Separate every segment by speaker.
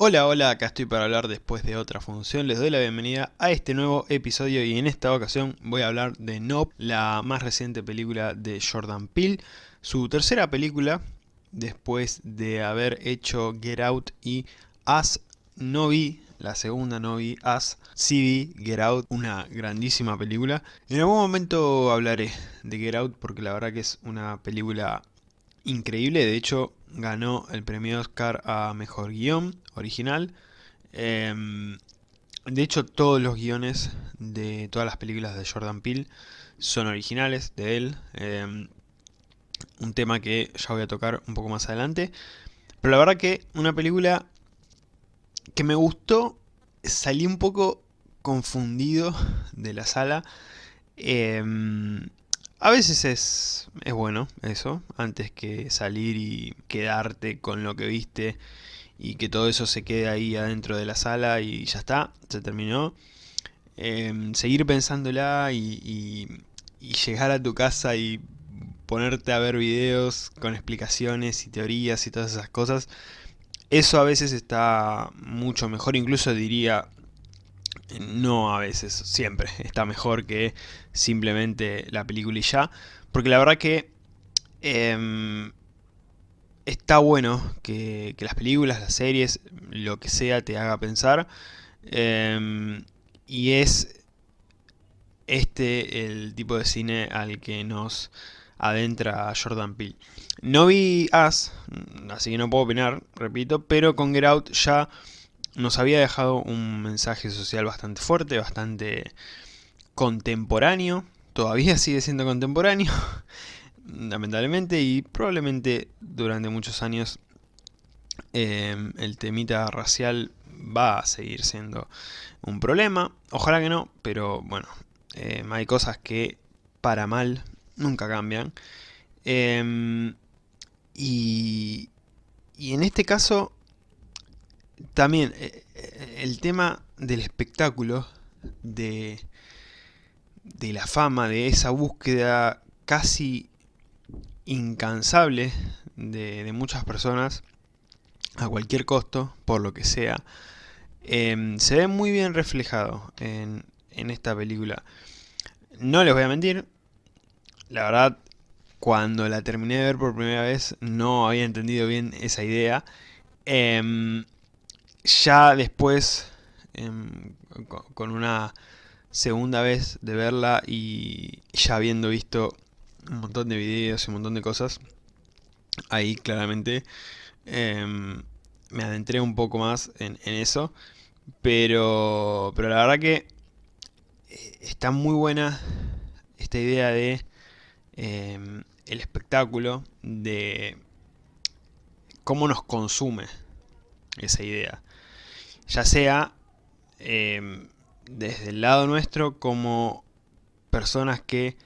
Speaker 1: Hola, hola, acá estoy para hablar después de otra función. Les doy la bienvenida a este nuevo episodio y en esta ocasión voy a hablar de Nope, la más reciente película de Jordan Peele. Su tercera película, después de haber hecho Get Out y As, no vi, la segunda no vi As, sí vi Get Out, una grandísima película. En algún momento hablaré de Get Out porque la verdad que es una película increíble, de hecho ganó el premio Oscar a Mejor Guión Original. Em, de hecho todos los guiones de todas las películas de Jordan Peele son originales de él. Em, un tema que ya voy a tocar un poco más adelante. Pero la verdad que una película que me gustó, salí un poco confundido de la sala. Em, a veces es, es bueno eso, antes que salir y quedarte con lo que viste y que todo eso se quede ahí adentro de la sala y ya está, se terminó. Em, seguir pensándola y, y, llegar a tu casa y ponerte a ver videos con explicaciones y teorías y todas esas cosas, eso a veces está mucho mejor, incluso diría no a veces, siempre está mejor que simplemente la película y ya. Porque la verdad que em, está bueno que, las películas, las series, lo que sea te haga pensar. Em, y es este el tipo de cine al que nos adentra Jordan Peele. No vi As, así que no puedo opinar, repito, pero con Get Out ya nos había dejado un mensaje social bastante fuerte, bastante contemporáneo, todavía sigue siendo contemporáneo, lamentablemente, y probablemente durante muchos años em, el temita racial va a seguir siendo un problema, ojalá que no, pero bueno, em, hay cosas que para mal nunca cambian. Em, y, y en este caso también eh, eh, el tema del espectáculo, de, de la fama, de esa búsqueda casi incansable de, muchas personas a cualquier costo, por lo que sea, em, se ve muy bien reflejado en, en esta película. No les voy a mentir, la verdad, cuando la terminé de ver por primera vez no había entendido bien esa idea. Em, ya después, em, con una segunda vez de verla y ya habiendo visto un montón de videos y un montón de cosas, ahí claramente em, me adentré un poco más en, eso, pero, pero la verdad que eh, está muy buena esta idea de em, el espectáculo, de cómo nos consume esa idea. Ya sea em, desde el lado nuestro como personas que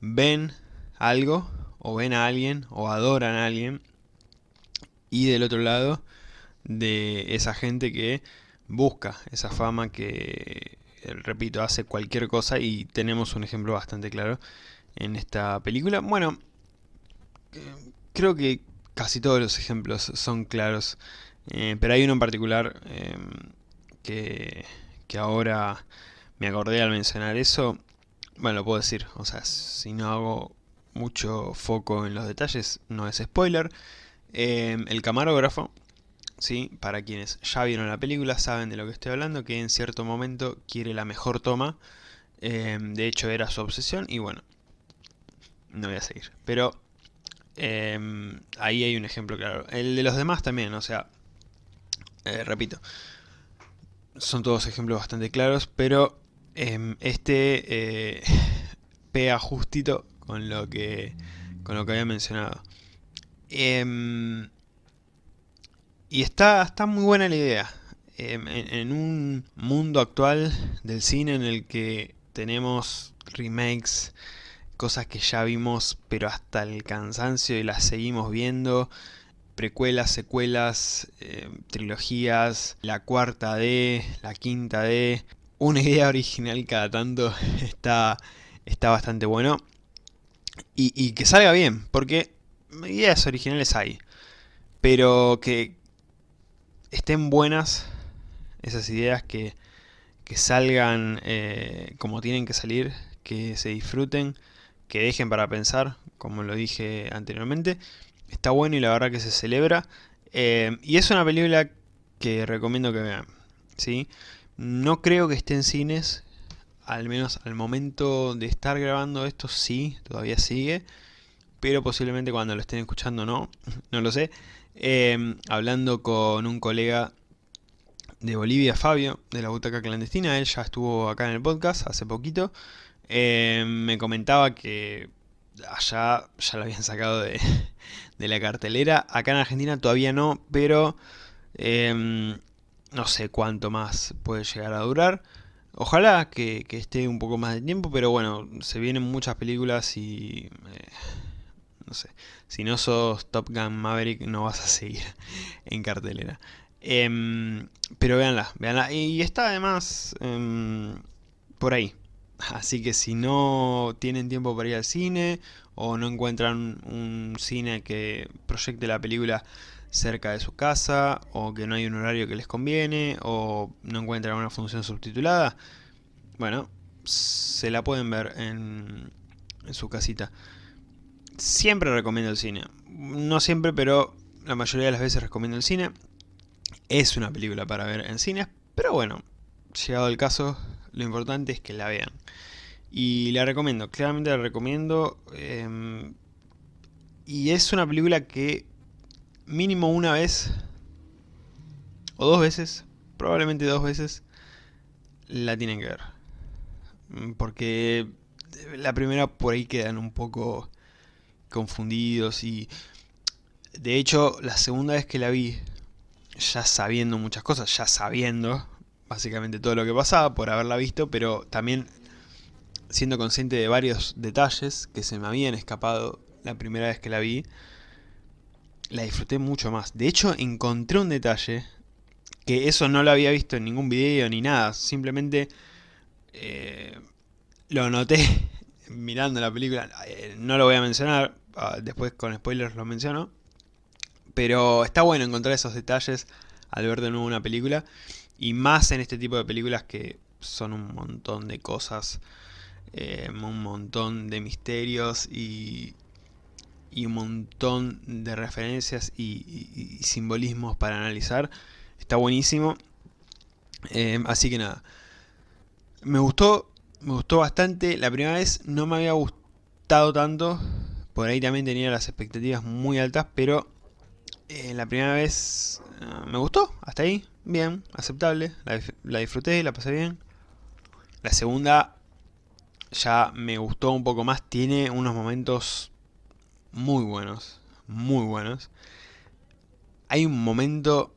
Speaker 1: ven algo o ven a alguien o adoran a alguien y del otro lado de esa gente que busca esa fama que, repito, hace cualquier cosa y tenemos un ejemplo bastante claro en esta película. Bueno, creo que casi todos los ejemplos son claros eh, pero hay uno en particular em, que, que ahora me acordé al mencionar eso. Bueno, lo puedo decir, o sea, si no hago mucho foco en los detalles, no es spoiler. Em, el camarógrafo, ¿sí? para quienes ya vieron la película saben de lo que estoy hablando, que en cierto momento quiere la mejor toma. Em, de hecho era su obsesión y bueno, no voy a seguir. Pero ahí hay un ejemplo claro. El de los demás también, o sea, eh, repito, son todos ejemplos bastante claros, pero em, este eh, pega justito con lo que, con lo que había mencionado. Em, y está, está muy buena la idea. Em, en, un mundo actual del cine en el que tenemos remakes, cosas que ya vimos pero hasta el cansancio y las seguimos viendo, precuelas, secuelas, eh, trilogías, la cuarta D, la quinta D, una idea original cada tanto está, está bastante bueno. Y, que salga bien, porque ideas originales hay, pero que estén buenas esas ideas, que, que salgan eh, como tienen que salir, que se disfruten, que dejen para pensar, como lo dije anteriormente. Está bueno y la verdad que se celebra. Eh, y es una película que recomiendo que vean. ¿sí? No creo que esté en cines, al menos al momento de estar grabando esto sí, todavía sigue. Pero posiblemente cuando lo estén escuchando no, no lo sé. Eh, hablando con un colega de Bolivia, Fabio, de la Butaca Clandestina, él ya estuvo acá en el podcast hace poquito. Eh, me comentaba que allá ya lo habían sacado de, la cartelera. Acá en Argentina todavía no, pero em, no sé cuánto más puede llegar a durar. Ojalá que, esté un poco más de tiempo, pero bueno, se vienen muchas películas y... Eh, no sé, si no sos Top Gun Maverick no vas a seguir en cartelera. Em, pero véanla, véanla. Y está además em, por ahí. Así que si no tienen tiempo para ir al cine o no encuentran un cine que proyecte la película cerca de su casa o que no hay un horario que les conviene o no encuentran una función subtitulada, bueno, se la pueden ver en, en su casita. Siempre recomiendo el cine. No siempre, pero la mayoría de las veces recomiendo el cine. Es una película para ver en cines, pero bueno, llegado el caso, lo importante es que la vean. Y la recomiendo, claramente la recomiendo. Em, y es una película que mínimo una vez, o dos veces, probablemente dos veces, la tienen que ver. Mm, porque la primera por ahí quedan un poco confundidos y... De hecho, la segunda vez que la vi, ya sabiendo muchas cosas, ya sabiendo básicamente todo lo que pasaba por haberla visto, pero también siendo consciente de varios detalles que se me habían escapado la primera vez que la vi, la disfruté mucho más. De hecho, encontré un detalle que eso no lo había visto en ningún video ni nada, simplemente eh, lo noté mirando la película, eh, no lo voy a mencionar, ah, después con spoilers lo menciono, pero está bueno encontrar esos detalles al ver de nuevo una película. Y más en este tipo de películas que son un montón de cosas. Eh, un montón de misterios y, y, un montón de referencias y, simbolismos para analizar. Está buenísimo. Eh, así que nada. Me gustó, me gustó bastante. La primera vez no me había gustado tanto. Por ahí también tenía las expectativas muy altas, pero eh, la primera vez ah, me gustó, hasta ahí, bien, aceptable, la, disfruté, la pasé bien. La segunda ya me gustó un poco más, tiene unos momentos muy buenos, muy buenos. Hay un momento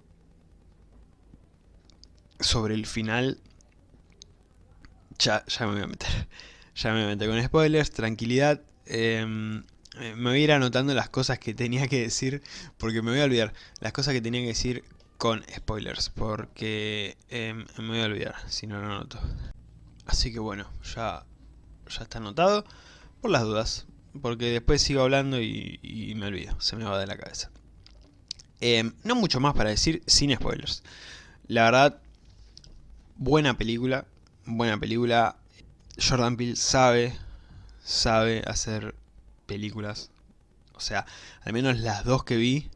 Speaker 1: sobre el final, ya, ya me voy a meter, ya me voy a meter con spoilers, tranquilidad. Eh, me voy a ir anotando las cosas que tenía que decir, porque me voy a olvidar. Las cosas que tenía que decir con spoilers, porque em, me voy a olvidar si no lo anoto. Así que bueno, ya, ya está anotado, por las dudas, porque después sigo hablando y, me olvido, se me va de la cabeza. Em, no mucho más para decir sin spoilers. La verdad, buena película, buena película. Jordan Peele sabe, sabe hacer películas. O sea, al menos las dos que vi.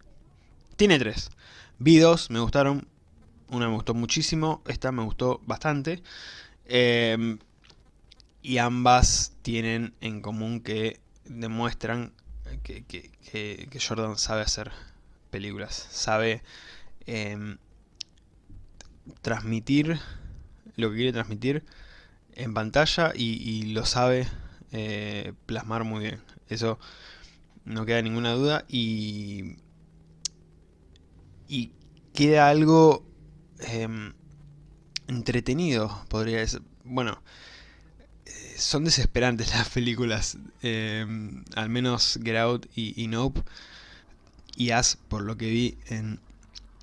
Speaker 1: Tiene tres. Vi dos, me gustaron. Una me gustó muchísimo, esta me gustó bastante. Em, y ambas tienen en común que demuestran que, Jordan sabe hacer películas. Sabe em, transmitir lo que quiere transmitir en pantalla y lo sabe eh, plasmar muy bien. Eso no queda ninguna duda y, y queda algo em, entretenido, podría decir. Bueno, son desesperantes las películas, em, al menos Get Out y, y Nope. Y As, por lo que vi en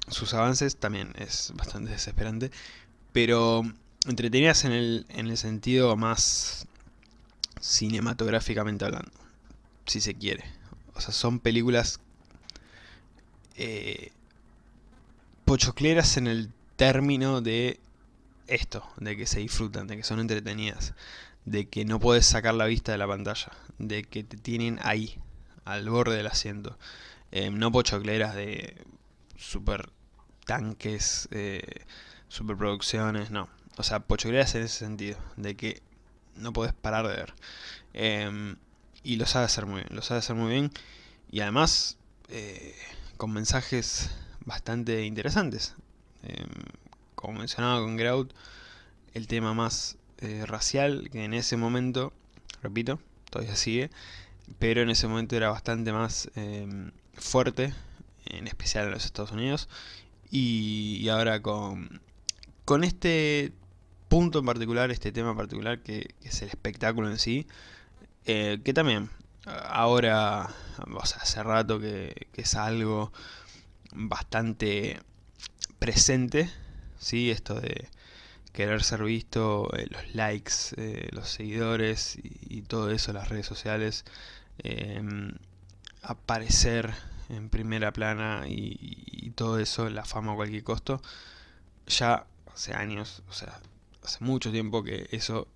Speaker 1: sus avances, también es bastante desesperante. Pero entretenidas en el, en el sentido más cinematográficamente hablando, si se quiere. O sea, son películas eh, pochocleras en el término de esto, de que se disfrutan, de que son entretenidas, de que no puedes sacar la vista de la pantalla, de que te tienen ahí, al borde del asiento. Eh, no pochocleras de super tanques, eh, superproducciones, no. O sea, pochocleras en ese sentido, de que no puedes parar de ver. Em, y lo sabe hacer muy bien, lo sabe hacer muy bien. Y además, eh, con mensajes bastante interesantes. Em, como mencionaba con Grout, el tema más eh, racial, que en ese momento, repito, todavía sigue, pero en ese momento era bastante más em, fuerte, en especial en los Estados Unidos, y, ahora con, con este punto en particular, este tema en particular, que, es el espectáculo en sí, eh, que también ahora, o sea, hace rato que, que es algo bastante presente, ¿sí? Esto de querer ser visto, eh, los likes, eh, los seguidores y, todo eso, las redes sociales, em, aparecer en primera plana y, todo eso, la fama a cualquier costo, ya hace años, o sea, hace mucho tiempo que eso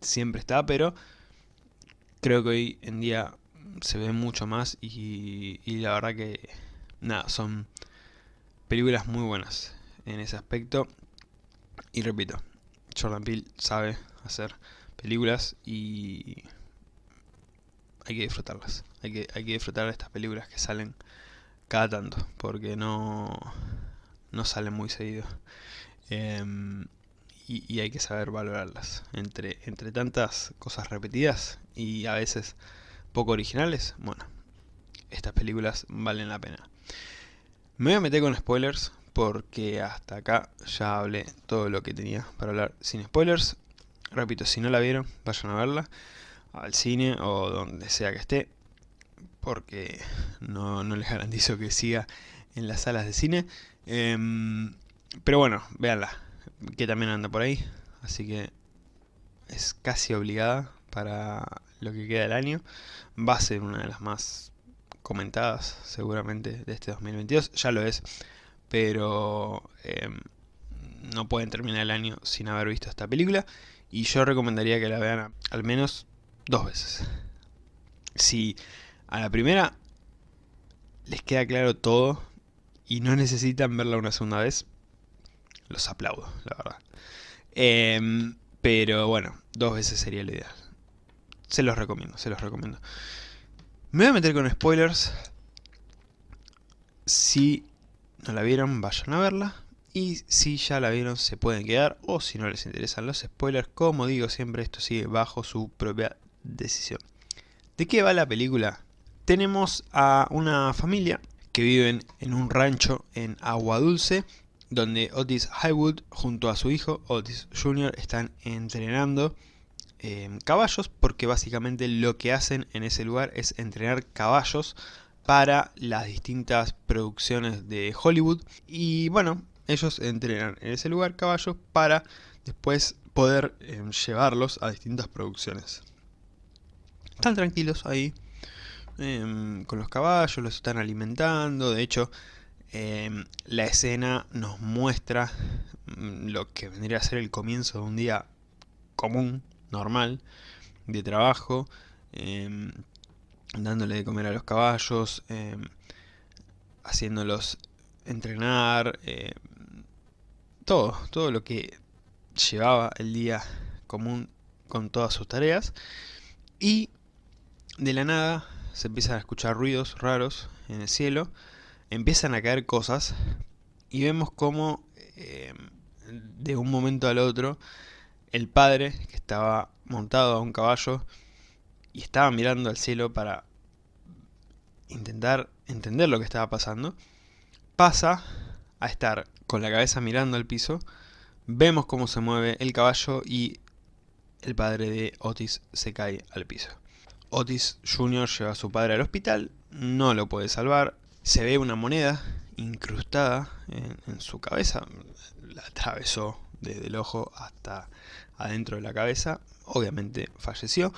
Speaker 1: siempre está, pero creo que hoy en día se ve mucho más y, y la verdad que, nada, son películas muy buenas en ese aspecto. Y repito, Jordan Peele sabe hacer películas y hay que disfrutarlas. Hay que, hay que disfrutar de estas películas que salen cada tanto, porque no, no salen muy seguido. Em, y, hay que saber valorarlas. Entre, entre tantas cosas repetidas y a veces poco originales, bueno, estas películas valen la pena. Me voy a meter con spoilers porque hasta acá ya hablé todo lo que tenía para hablar sin spoilers. Repito, si no la vieron, vayan a verla al cine o donde sea que esté, porque no, les garantizo que siga en las salas de cine. Em, pero bueno, véanla, que también anda por ahí, así que es casi obligada para lo que queda del año. Va a ser una de las más comentadas seguramente de este 2022, ya lo es pero em, no pueden terminar el año sin haber visto esta película y yo recomendaría que la vean al menos dos veces. Si a la primera les queda claro todo y no necesitan verla una segunda vez, los aplaudo, la verdad. Em, pero bueno, dos veces sería lo ideal. Se los recomiendo, se los recomiendo. Me voy a meter con spoilers. Si no la vieron, vayan a verla. Y si ya la vieron, se pueden quedar. O si no les interesan los spoilers, como digo siempre, esto sigue bajo su propia decisión. ¿De qué va la película? Tenemos a una familia que viven en un rancho en Agua Dulce, donde Otis Highwood junto a su hijo Otis Jr. están entrenando eh, caballos, porque básicamente lo que hacen en ese lugar es entrenar caballos para las distintas producciones de Hollywood. Y bueno, ellos entrenan en ese lugar caballos para después poder eh, llevarlos a distintas producciones. Están tranquilos ahí em, con los caballos, los están alimentando. De hecho, em, la escena nos muestra mm, lo que vendría a ser el comienzo de un día común, normal, de trabajo. Dándole de comer a los caballos, em, haciéndolos entrenar, em, todo, todo lo que llevaba el día común con todas sus tareas. Y de la nada se empiezan a escuchar ruidos raros en el cielo, empiezan a caer cosas y vemos como em, de un momento al otro el padre que estaba montado a un caballo y estaba mirando al cielo para intentar entender lo que estaba pasando, pasa a estar con la cabeza mirando al piso, vemos cómo se mueve el caballo y el padre de Otis se cae al piso. Otis Jr. lleva a su padre al hospital, no lo puede salvar, se ve una moneda incrustada en, en su cabeza, la atravesó desde el ojo hasta adentro de la cabeza, obviamente falleció.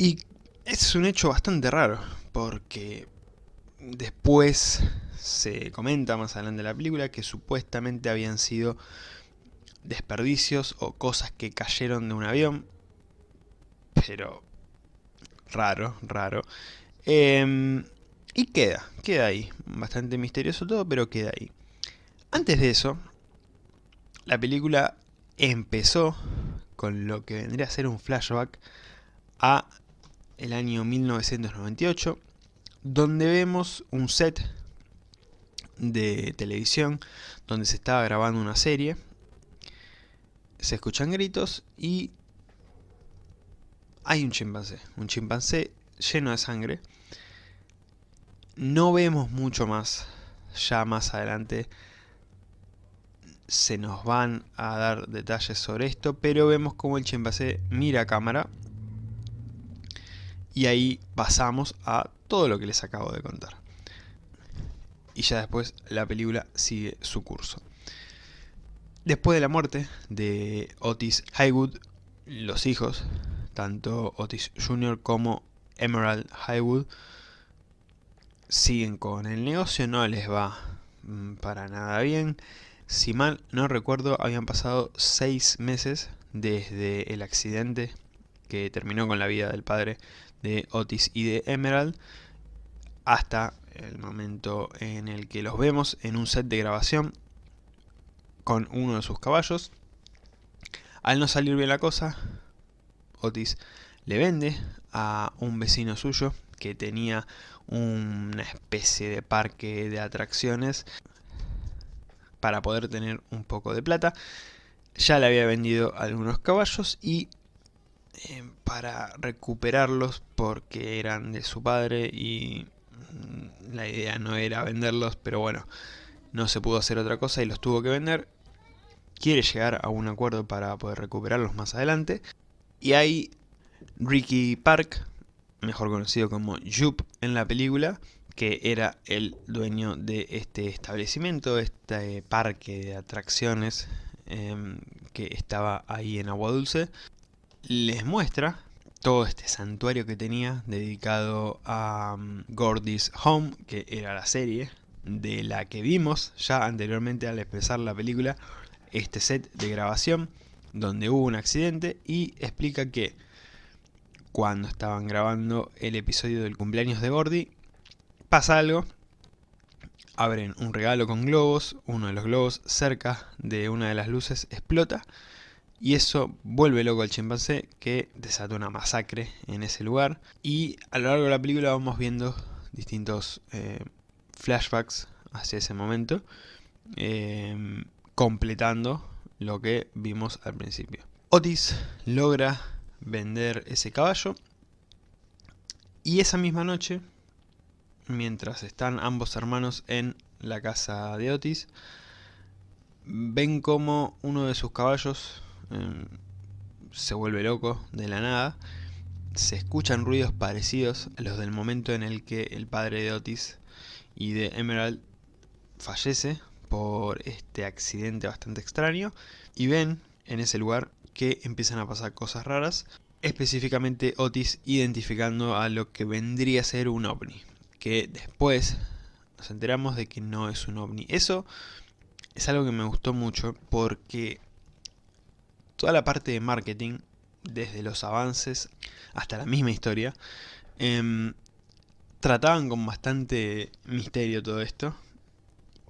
Speaker 1: Y es un hecho bastante raro, porque después se comenta más adelante en la película que supuestamente habían sido desperdicios o cosas que cayeron de un avión. Pero raro, raro. Em, y queda, queda ahí. Bastante misterioso todo, pero queda ahí. Antes de eso, la película empezó con lo que vendría a ser un flashback a el año 1998, donde vemos un set de televisión donde se estaba grabando una serie. Se escuchan gritos y hay un chimpancé, un chimpancé lleno de sangre. No vemos mucho más, ya más adelante se nos van a dar detalles sobre esto, pero vemos como el chimpancé mira a cámara y ahí pasamos a todo lo que les acabo de contar. Y ya después la película sigue su curso. Después de la muerte de Otis Highwood, los hijos, tanto Otis Jr. como Emerald Highwood, siguen con el negocio, no les va mm, para nada bien. Si mal no recuerdo, habían pasado seis meses desde el accidente que terminó con la vida del padre de Otis y de Emerald hasta el momento en el que los vemos en un set de grabación con uno de sus caballos. Al no salir bien la cosa, Otis le vende a un vecino suyo que tenía una especie de parque de atracciones para poder tener un poco de plata. Ya le había vendido algunos caballos y eh, para recuperarlos porque eran de su padre y mm, la idea no era venderlos, pero bueno, no se pudo hacer otra cosa y los tuvo que vender. Quiere llegar a un acuerdo para poder recuperarlos más adelante. Y hay Ricky Park, mejor conocido como Jupe en la película, que era el dueño de este establecimiento, este parque de atracciones em, que estaba ahí en Agua Dulce, les muestra todo este santuario que tenía dedicado a um, Gordy's Home, que era la serie de la que vimos ya anteriormente al expresar la película, este set de grabación donde hubo un accidente y explica que cuando estaban grabando el episodio del cumpleaños de Gordy, pasa algo, abren un regalo con globos, uno de los globos cerca de una de las luces explota y eso vuelve loco al chimpancé que desata una masacre en ese lugar y a lo largo de la película vamos viendo distintos eh, flashbacks hacia ese momento em, completando lo que vimos al principio. Otis logra vender ese caballo y esa misma noche mientras están ambos hermanos en la casa de Otis, ven como uno de sus caballos em, se vuelve loco de la nada. Se escuchan ruidos parecidos a los del momento en el que el padre de Otis y de Emerald fallece por este accidente bastante extraño. Y ven en ese lugar que empiezan a pasar cosas raras. Específicamente Otis identificando a lo que vendría a ser un ovni que después nos enteramos de que no es un ovni. Eso es algo que me gustó mucho porque toda la parte de marketing, desde los avances hasta la misma historia, em, trataban con bastante misterio todo esto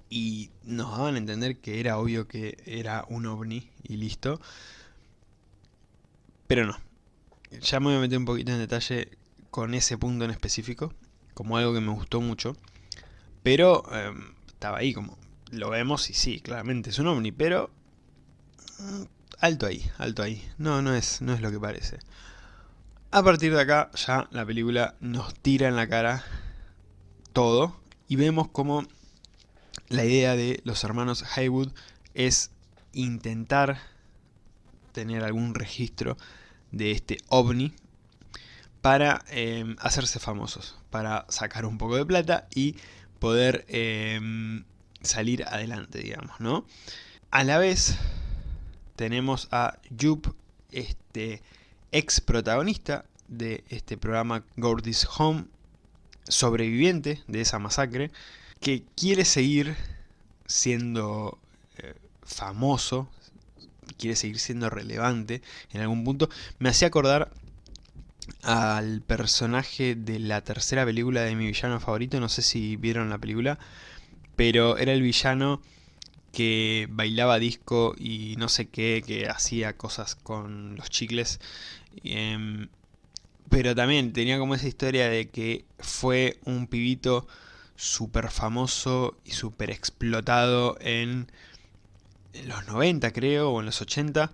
Speaker 1: y nos daban a entender que era obvio que era un ovni y listo. Pero no. Ya me voy a meter un poquito en detalle con ese punto en específico como algo que me gustó mucho. Pero em, estaba ahí como, lo vemos y sí, claramente es un ovni, pero... Alto ahí, alto ahí. No, no es, no es lo que parece. A partir de acá ya la película nos tira en la cara todo y vemos como la idea de los hermanos Haywood es intentar tener algún registro de este ovni para em, hacerse famosos, para sacar un poco de plata y poder em, salir adelante, digamos, ¿no? A la vez tenemos a Jupe, este ex protagonista de este programa Gordy's Home, sobreviviente de esa masacre que quiere seguir siendo eh, famoso, quiere seguir siendo relevante en algún punto, me hacía acordar al personaje de la tercera película de mi villano favorito, no sé si vieron la película, pero era el villano que bailaba disco y no sé qué, que hacía cosas con los chicles. Em, pero también tenía como esa historia de que fue un pibito súper famoso y súper explotado en los 90 creo, o en los 80.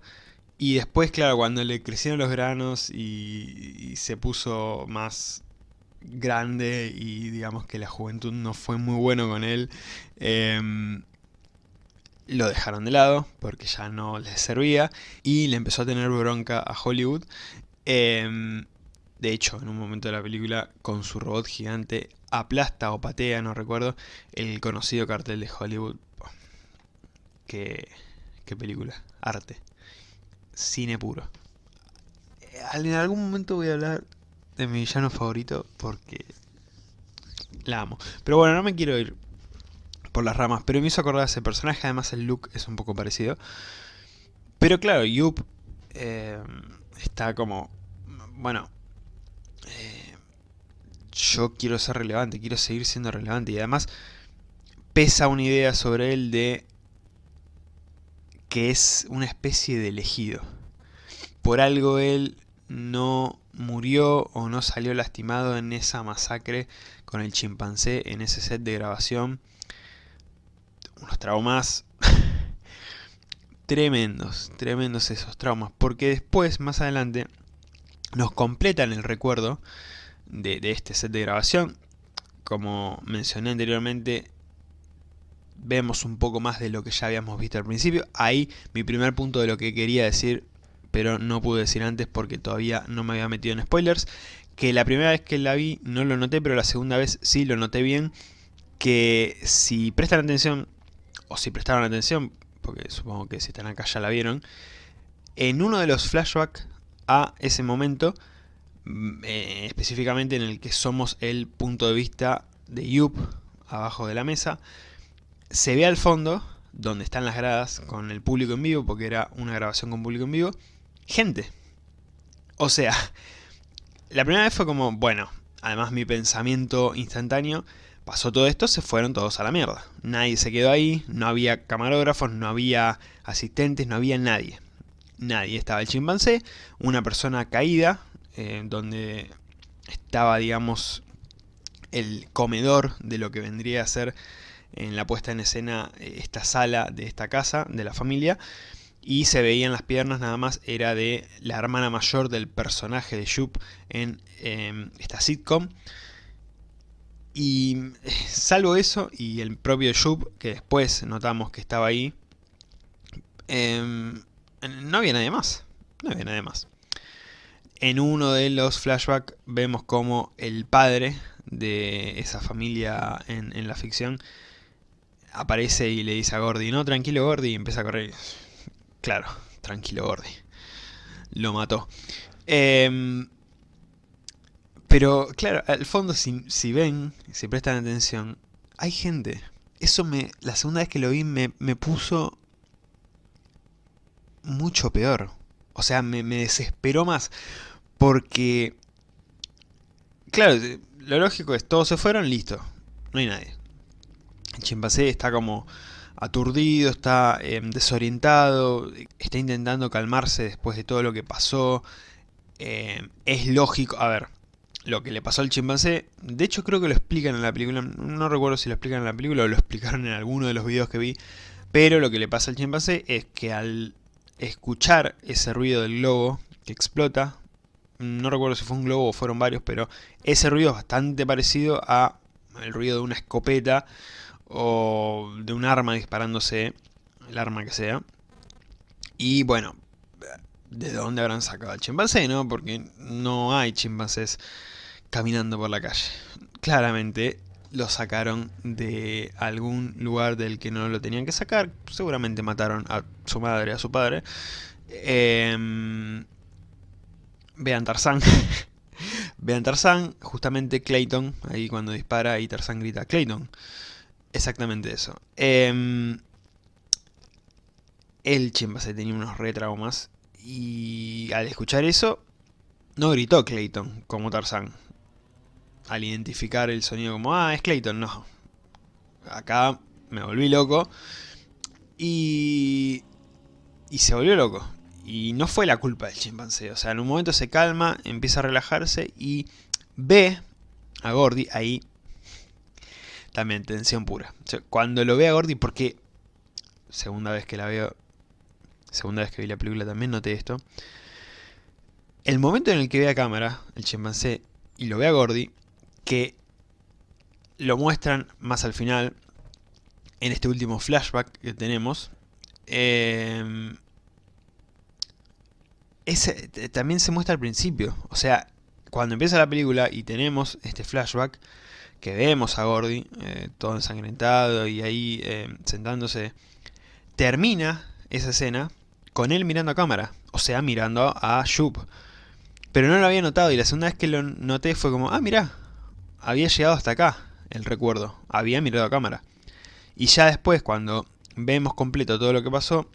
Speaker 1: Y después, claro, cuando le crecieron los granos y, se puso más grande y digamos que la juventud no fue muy bueno con él, em, lo dejaron de lado porque ya no les servía y le empezó a tener bronca a Hollywood. Em, de hecho, en un momento de la película, con su robot gigante, aplasta o patea, no recuerdo, el conocido cartel de Hollywood. Qué, qué película, arte, cine puro. En algún momento voy a hablar de mi villano favorito porque la amo. Pero bueno, no me quiero ir por las ramas, pero me hizo acordar a ese personaje, además el look es un poco parecido. Pero claro, Yup eh, está como, bueno, eh, yo quiero ser relevante, quiero seguir siendo relevante y además pesa una idea sobre él de que es una especie de elegido. Por algo él no murió o no salió lastimado en esa masacre con el chimpancé en ese set de grabación unos traumas tremendos, tremendos esos traumas, porque después, más adelante, nos completan el recuerdo de, este set de grabación. Como mencioné anteriormente, vemos un poco más de lo que ya habíamos visto al principio. Ahí mi primer punto de lo que quería decir, pero no pude decir antes porque todavía no me había metido en spoilers, que la primera vez que la vi no lo noté, pero la segunda vez sí lo noté bien, que si prestan atención o si prestaron atención, porque supongo que si están acá ya la vieron, en uno de los flashbacks a ese momento, mm, eh, específicamente en el que somos el punto de vista de Yup, abajo de la mesa, se ve al fondo, donde están las gradas con el público en vivo, porque era una grabación con público en vivo, gente. O sea, la primera vez fue como, bueno, además mi pensamiento instantáneo Pasó todo esto, se fueron todos a la mierda. Nadie se quedó ahí, no había camarógrafos, no había asistentes, no había nadie. Nadie. Estaba el chimpancé, una persona caída, eh, donde estaba, digamos, el comedor de lo que vendría a ser en la puesta en escena eh, esta sala de esta casa, de la familia, y se veían las piernas nada más, era de la hermana mayor del personaje de Jup en em, esta sitcom. Y salvo eso y el propio Shub, que después notamos que estaba ahí, em, no había nadie más. No había nadie más. En uno de los flashbacks vemos como el padre de esa familia en, en, la ficción aparece y le dice a Gordy, no, tranquilo Gordy, y empieza a correr. Claro, tranquilo Gordy. Lo mató. Eh, pero, claro, al fondo, si, ven, si prestan atención, hay gente. Eso me, la segunda vez que lo vi me, puso mucho peor. O sea, me, desesperó más. Porque, claro, lo lógico es, todos se fueron, listo. No hay nadie. El chimpancé está como aturdido, está em, desorientado, está intentando calmarse después de todo lo que pasó. Em, es lógico, a ver, lo que le pasó al chimpancé. De hecho creo que lo explican en la película, no recuerdo si lo explican en la película o lo explicaron en alguno de los videos que vi. Pero lo que le pasa al chimpancé es que al escuchar ese ruido del globo que explota, no recuerdo si fue un globo o fueron varios, pero ese ruido es bastante parecido a el ruido de una escopeta o de un arma disparándose, el arma que sea. Y bueno, ¿de dónde habrán sacado al chimpancé, no? Porque no hay chimpancés caminando por la calle. Claramente lo sacaron de algún lugar del que no lo tenían que sacar. Seguramente mataron a su madre, a su padre. Em, vean Tarzán. Vean Tarzán, justamente Clayton, ahí cuando dispara y Tarzán grita Clayton. Exactamente eso. Eh, el chimpancé tenía unos retraumas y al escuchar eso no gritó Clayton como Tarzán. Al identificar el sonido como, ah, es Clayton, no. Acá me volví loco y, y se volvió loco. Y no fue la culpa del chimpancé. O sea, en un momento se calma, empieza a relajarse y ve a Gordy ahí. También tensión pura. cuando lo ve a Gordy, porque segunda vez que la veo, segunda vez que vi la película también noté esto. El momento en el que ve a cámara, el chimpancé, y lo ve a Gordy, que lo muestran más al final, en este último flashback que tenemos, eh, ese, también se muestra al principio. O sea, cuando empieza la película y tenemos este flashback, que vemos a Gordy, eh, todo ensangrentado y ahí eh, sentándose, termina esa escena con él mirando a cámara, o sea, mirando a Shub. Pero no lo había notado y la segunda vez que lo noté fue como, ah, mira, había llegado hasta acá el recuerdo, había mirado a cámara. Y ya después, cuando vemos completo todo lo que pasó,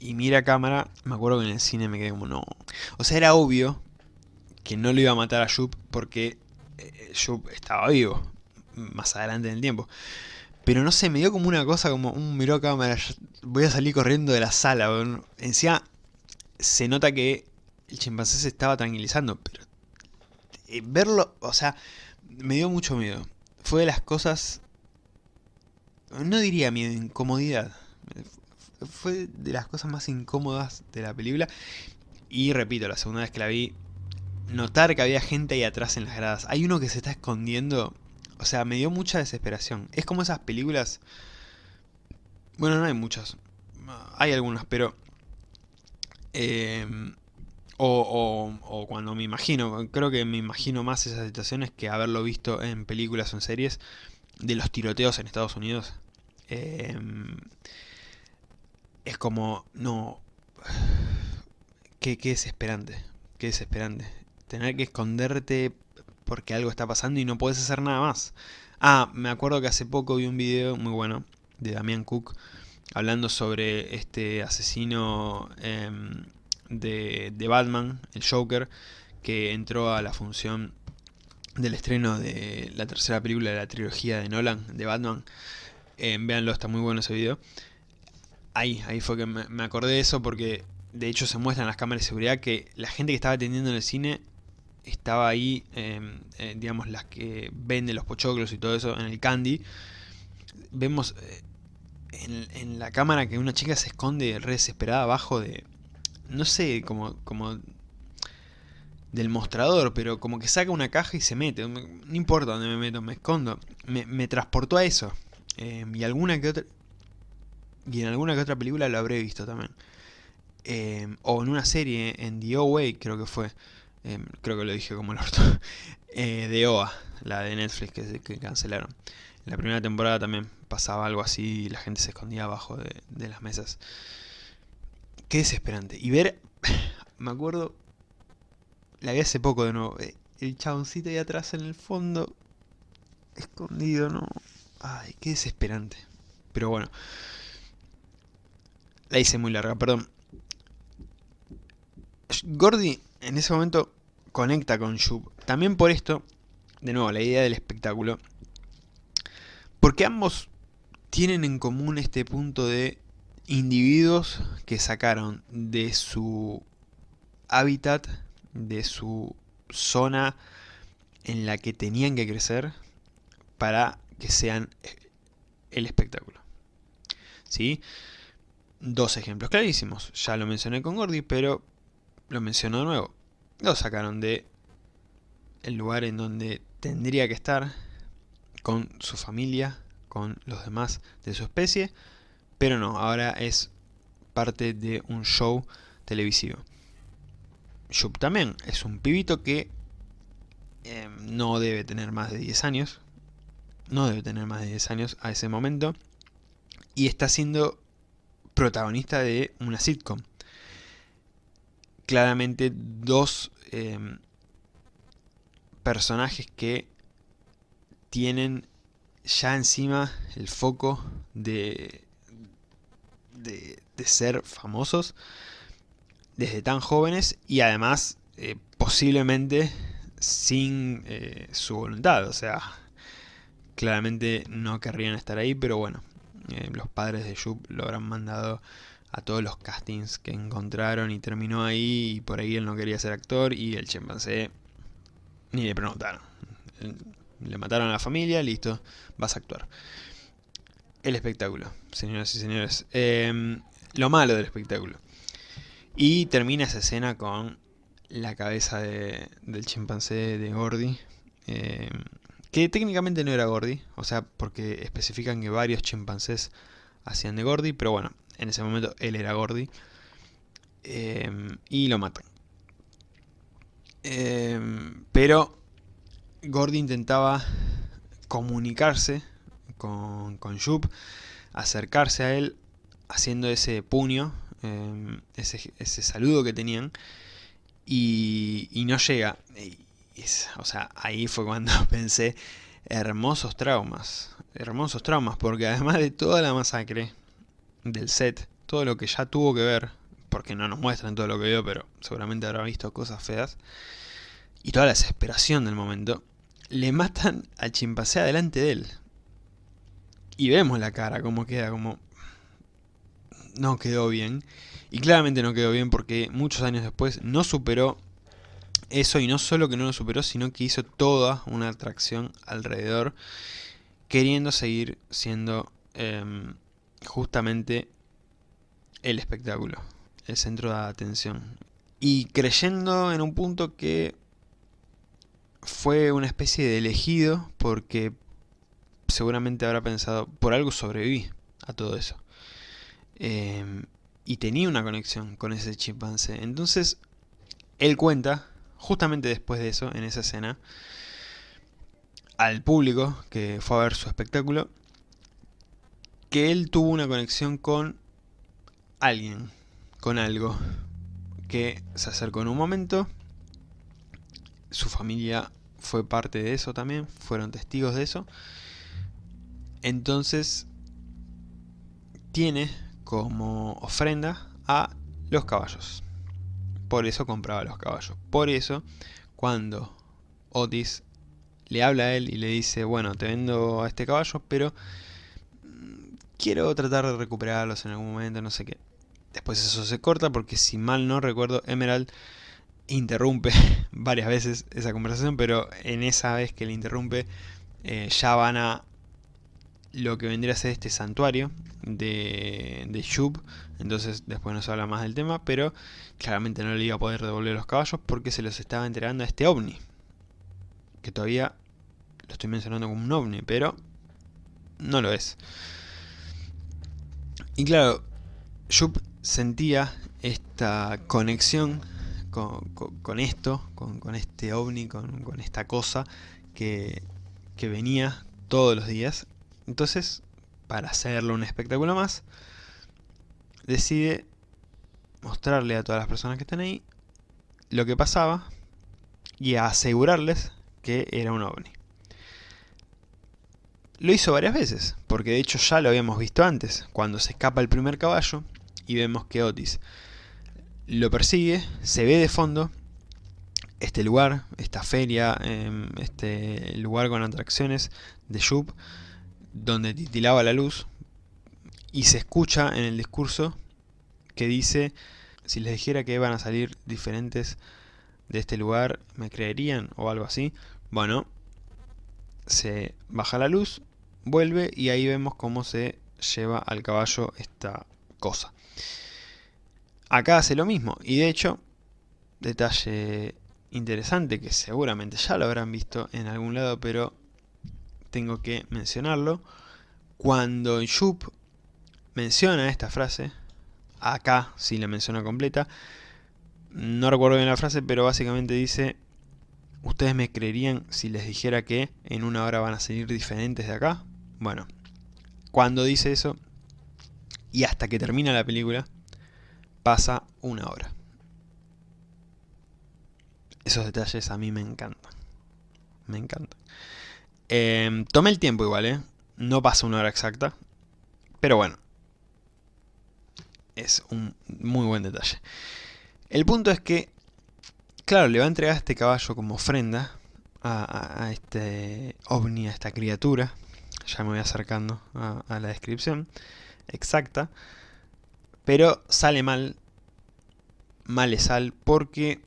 Speaker 1: y mira a cámara, me acuerdo que en el cine me quedé como, no. O sea, era obvio que no lo iba a matar a Shub porque eh, estaba vivo, más adelante en el tiempo. Pero no sé, me dio como una cosa, como un miró a cámara, voy a salir corriendo de la sala. Encima, se nota que el chimpancé se estaba tranquilizando, pero eh, verlo, o sea, me dio mucho miedo. Fue de las cosas, no diría miedo, incomodidad fue de las cosas más incómodas de la película. Y repito, la segunda vez que la vi, notar que había gente ahí atrás en las gradas. Hay uno que se está escondiendo. O sea, me dio mucha desesperación. Es como esas películas... Bueno, no hay muchas. Hay algunas, pero... Eh, o, o, cuando me imagino, creo que me imagino más esas situaciones que haberlo visto en películas o en series de los tiroteos en Estados Unidos. Eh, es como, no, qué, qué desesperante, qué desesperante. Tener que esconderte porque algo está pasando y no puedes hacer nada más. Ah, me acuerdo que hace poco vi un video muy bueno de Damian Cook hablando sobre este asesino em, de, Batman, el Joker, que entró a la función del estreno de la tercera película de la trilogía de Nolan, de Batman. Eh, véanlo, está muy bueno ese video ahí, ahí fue que me, acordé de eso porque de hecho se muestran las cámaras de seguridad que la gente que estaba atendiendo en el cine estaba ahí, em, eh, digamos, las que venden los pochoclos y todo eso en el candy. Vemos eh, en, la cámara que una chica se esconde re desesperada abajo de, no sé, como, como del mostrador, pero como que saca una caja y se mete. No importa dónde me meto, me escondo. Me, transportó a eso. Em, y alguna que otra y en alguna que otra película lo habré visto también. Em, o en una serie, en The Way creo que fue. Em, creo que lo dije como el orto. eh, de OA, la de Netflix que, que, cancelaron. En la primera temporada también pasaba algo así y la gente se escondía abajo de las mesas. Qué desesperante. Y ver, me acuerdo, la vi hace poco de nuevo. Eh, el chaboncito ahí atrás en el fondo, escondido, ¿no? Ay, qué desesperante. Pero bueno. La hice muy larga, perdón. Gordy en ese momento conecta con Shub. También por esto, de nuevo, la idea del espectáculo. Porque ambos tienen en común este punto de individuos que sacaron de su hábitat, de su zona en la que tenían que crecer para que sean el espectáculo. ¿Sí? Dos ejemplos clarísimos. Ya lo mencioné con Gordy, pero lo menciono de nuevo. Lo sacaron de el lugar en donde tendría que estar con su familia, con los demás de su especie, pero no, ahora es parte de un show televisivo. Shub también es un pibito que eh, no debe tener más de 10 años, no debe tener más de 10 años a ese momento, y está siendo protagonista de una sitcom. Claramente dos em, personajes que tienen ya encima el foco de, de, ser famosos desde tan jóvenes y además eh, posiblemente sin eh, su voluntad, o sea, claramente no querrían estar ahí, pero bueno, eh, los padres de Yup lo habrán mandado a todos los castings que encontraron y terminó ahí y por ahí él no quería ser actor y el chimpancé ni le preguntaron. Le mataron a la familia, listo, vas a actuar. El espectáculo, señoras y señores. Em, lo malo del espectáculo. Y termina esa escena con la cabeza del chimpancé de Gordy. Em, que técnicamente no era Gordy, o sea, porque especifican que varios chimpancés hacían de Gordy, pero bueno, en ese momento él era Gordy. Em, y lo matan. Pero Gordy intentaba comunicarse con, con acercarse a él haciendo ese puño, em, ese, saludo que tenían, y, no llega. o sea, ahí fue cuando pensé, hermosos traumas, hermosos traumas, porque además de toda la masacre del set, todo lo que ya tuvo que ver, porque no nos muestran todo lo que vio, pero seguramente habrá visto cosas feas, y toda la desesperación del momento, le matan al chimpancé delante de él. Y vemos la cara, como queda, como... No quedó bien. Y claramente no quedó bien porque muchos años después no superó eso y no solo que no lo superó, sino que hizo toda una atracción alrededor, queriendo seguir siendo em, justamente el espectáculo, el centro de atención. Y creyendo en un punto que fue una especie de elegido porque seguramente habrá pensado, por algo sobreviví a todo eso. Em, y tenía una conexión con ese chimpancé. Entonces, él cuenta, justamente después de eso, en esa escena, al público que fue a ver su espectáculo, que él tuvo una conexión con alguien, con algo, que se acercó en un momento, su familia fue parte de eso también, fueron testigos de eso. Entonces, tiene como ofrenda a los caballos. Por eso compraba los caballos. Por eso, cuando Otis le habla a él y le dice, bueno, te vendo a este caballo, pero mm, quiero tratar de recuperarlos en algún momento, no sé qué. Después eso se corta porque si mal no recuerdo, Emerald interrumpe varias veces esa conversación, pero en esa vez que le interrumpe eh, ya van a lo que vendría a ser este santuario de, de Shub, entonces después no se habla más del tema, pero claramente no le iba a poder devolver los caballos porque se los estaba entregando a este ovni, que todavía lo estoy mencionando como un ovni, pero no lo es. Y claro, Shub sentía esta conexión con, esto, con, este ovni, con, esta cosa que, venía todos los días. Entonces, para hacerlo un espectáculo más, decide mostrarle a todas las personas que están ahí lo que pasaba y asegurarles que era un ovni. Lo hizo varias veces, porque de hecho ya lo habíamos visto antes, cuando se escapa el primer caballo y vemos que Otis lo persigue, se ve de fondo este lugar, esta feria, em, este lugar con atracciones de Shub, donde titilaba la luz, y se escucha en el discurso que dice, si les dijera que van a salir diferentes de este lugar, ¿me creerían? o algo así. Bueno, se baja la luz, vuelve y ahí vemos cómo se lleva al caballo esta cosa. Acá hace lo mismo, y de hecho, detalle interesante que seguramente ya lo habrán visto en algún lado, pero tengo que mencionarlo. Cuando Yup menciona esta frase, acá sí la menciona completa, no recuerdo bien la frase, pero básicamente dice, ¿ustedes me creerían si les dijera que en una hora van a salir diferentes de acá? Bueno, cuando dice eso, y hasta que termina la película, pasa una hora. Esos detalles a mí me encantan. me encanta. Eh, tomé el tiempo igual, ¿eh? No pasa una hora exacta. Pero bueno. Es un muy buen detalle. El punto es que, claro, le va a entregar este caballo como ofrenda a, este ovni, a esta criatura. Ya me voy acercando a, la descripción exacta. Pero sale mal. Mal es sal porque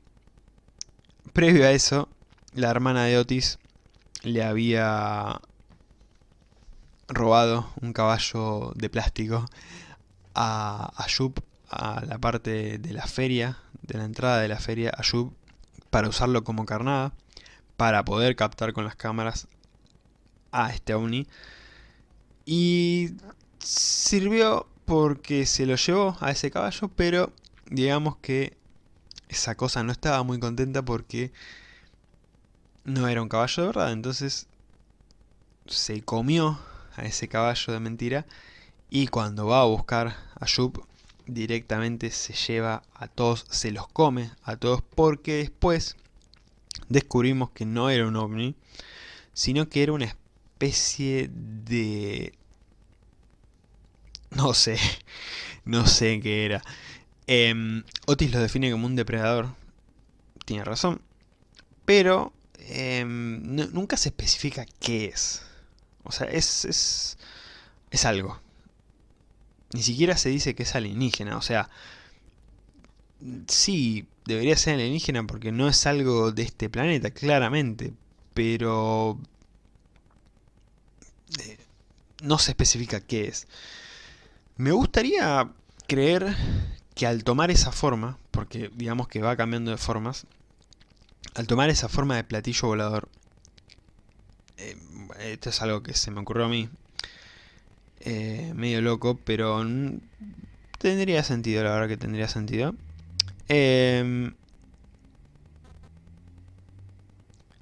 Speaker 1: previo a eso, la hermana de Otis le había robado un caballo de plástico a, a a la parte de la feria, de la entrada de la feria a para usarlo como carnada, para poder captar con las cámaras a este ovni. Y sirvió porque se lo llevó a ese caballo, pero digamos que esa cosa no estaba muy contenta porque no era un caballo de verdad, entonces se comió a ese caballo de mentira y cuando va a buscar a Yup directamente se lleva a todos, se los come a todos porque después descubrimos que no era un ovni, sino que era una especie de... no sé, no sé qué era. Em, Otis lo define como un depredador, tiene razón, pero em, nunca se especifica qué es. O sea, es, es, es algo. Ni siquiera se dice que es alienígena, o sea, sí, debería ser alienígena porque no es algo de este planeta, claramente, pero eh, no se especifica qué es. Me gustaría creer que al tomar esa forma, porque digamos que va cambiando de formas, al tomar esa forma de platillo volador, eh, esto es algo que se me ocurrió a mí, eh, medio loco, pero tendría sentido, la verdad que tendría sentido. Em,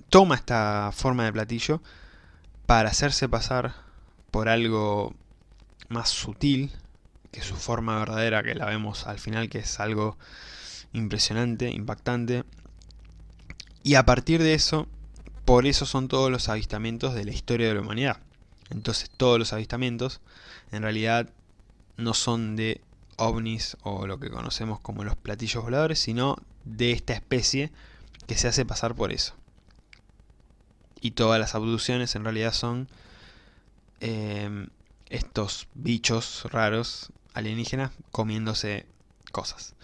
Speaker 1: toma esta forma de platillo para hacerse pasar por algo más sutil, que su forma verdadera, que la vemos al final, que es algo impresionante, impactante. Y a partir de eso, por eso son todos los avistamientos de la historia de la humanidad. Entonces todos los avistamientos en realidad no son de ovnis o lo que conocemos como los platillos voladores, sino de esta especie que se hace pasar por eso. Y todas las abducciones en realidad son eh, estos bichos raros alienígenas comiéndose cosas.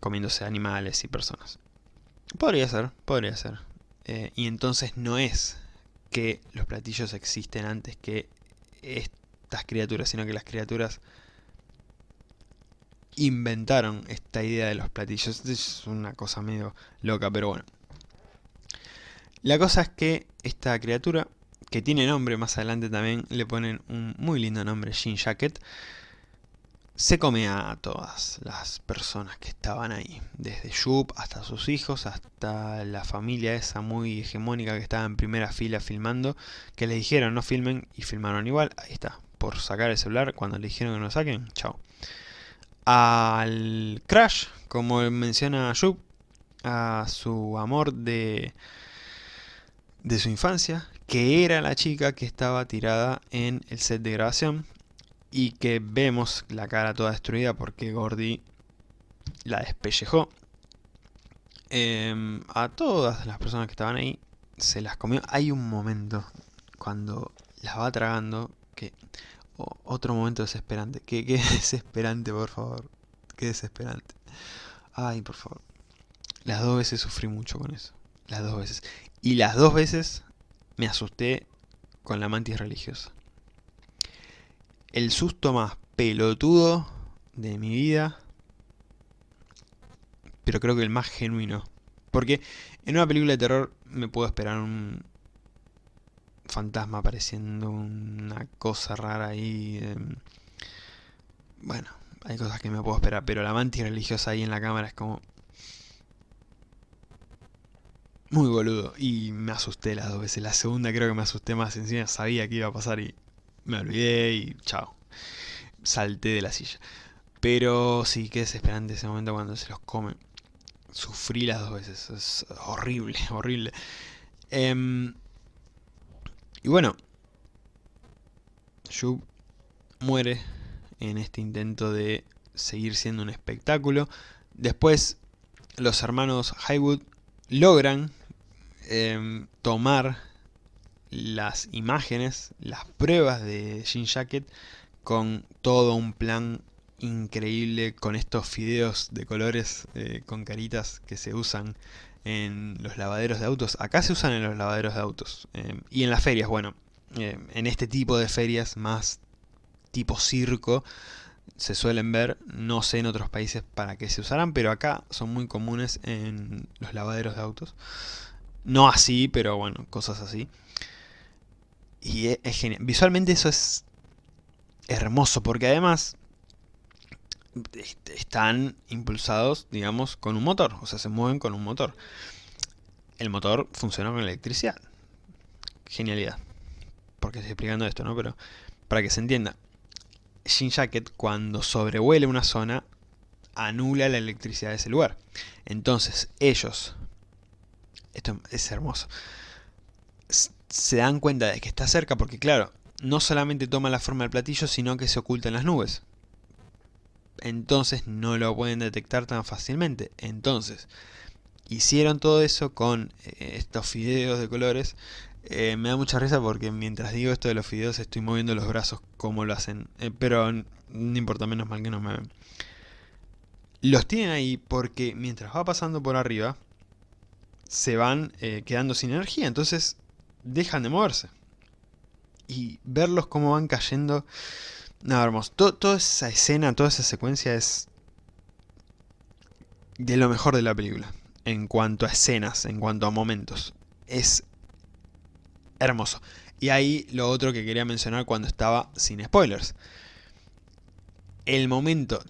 Speaker 1: Comiéndose animales y personas. Podría ser, podría ser. Eh, y entonces no es que los platillos existen antes que estas criaturas, sino que las criaturas inventaron esta idea de los platillos. Es una cosa medio loca, pero bueno. La cosa es que esta criatura, que tiene nombre, más adelante también le ponen un muy lindo nombre, Jean Jacket, se come a todas las personas que estaban ahí, desde Yup hasta sus hijos, hasta la familia esa muy hegemónica que estaba en primera fila filmando, que le dijeron no filmen y filmaron igual, ahí está, por sacar el celular, cuando le dijeron que no lo saquen, chao. Al Crash, como menciona Yup, a su amor de, de su infancia, que era la chica que estaba tirada en el set de grabación, y que vemos la cara toda destruida porque Gordy la despellejó. Em, a todas las personas que estaban ahí se las comió. Hay un momento cuando las va tragando que... otro momento desesperante. Qué desesperante, por favor. Qué desesperante. Ay, por favor. Las dos veces sufrí mucho con eso. Las dos veces. Y las dos veces me asusté con la mantis religiosa el susto más pelotudo de mi vida. Pero creo que el más genuino. Porque en una película de terror me puedo esperar un fantasma apareciendo, una cosa rara ahí. Em, bueno, hay cosas que me puedo esperar, pero la mantis religiosa ahí en la cámara es como... Muy boludo, y me asusté las dos veces. La segunda creo que me asusté más, encima sabía que iba a pasar y me olvidé y chao. Salté de la silla. Pero sí, qué desesperante ese momento cuando se los comen. Sufrí las dos veces, es horrible, horrible. Em, y bueno, Yu muere en este intento de seguir siendo un espectáculo. Después los hermanos Highwood logran em, tomar las imágenes, las pruebas de Jean Jacket con todo un plan increíble con estos fideos de colores eh, con caritas que se usan en los lavaderos de autos. Acá se usan en los lavaderos de autos. Em, y en las ferias, bueno, em, en este tipo de ferias más tipo circo se suelen ver, no sé en otros países para qué se usarán, pero acá son muy comunes en los lavaderos de autos. No así, pero bueno, cosas así. Y es, es genial. Visualmente eso es hermoso, porque además están impulsados, digamos, con un motor, o sea, se mueven con un motor. El motor funciona con electricidad. Genialidad. Porque estoy explicando esto, ¿no? Pero para que se entienda, Shin Jacket cuando sobrevuela una zona anula la electricidad de ese lugar. Entonces ellos, esto es hermoso, se dan cuenta de que está cerca porque claro, no solamente toma la forma del platillo, sino que se oculta en las nubes entonces no lo pueden detectar tan fácilmente. Entonces, hicieron todo eso con eh, estos fideos de colores. Eh, me da mucha risa porque mientras digo esto de los fideos estoy moviendo los brazos como lo hacen. Eh, pero no importa, menos mal que no me ven. Los tienen ahí porque mientras va pasando por arriba, se van quedando sin energía. Entonces, dejan de moverse. Y verlos como van cayendo no, hermoso. toda esa escena, toda esa secuencia es de lo mejor de la película. En cuanto a escenas, en cuanto a momentos. Es hermoso. Y ahí lo otro que quería mencionar cuando estaba sin spoilers. El momento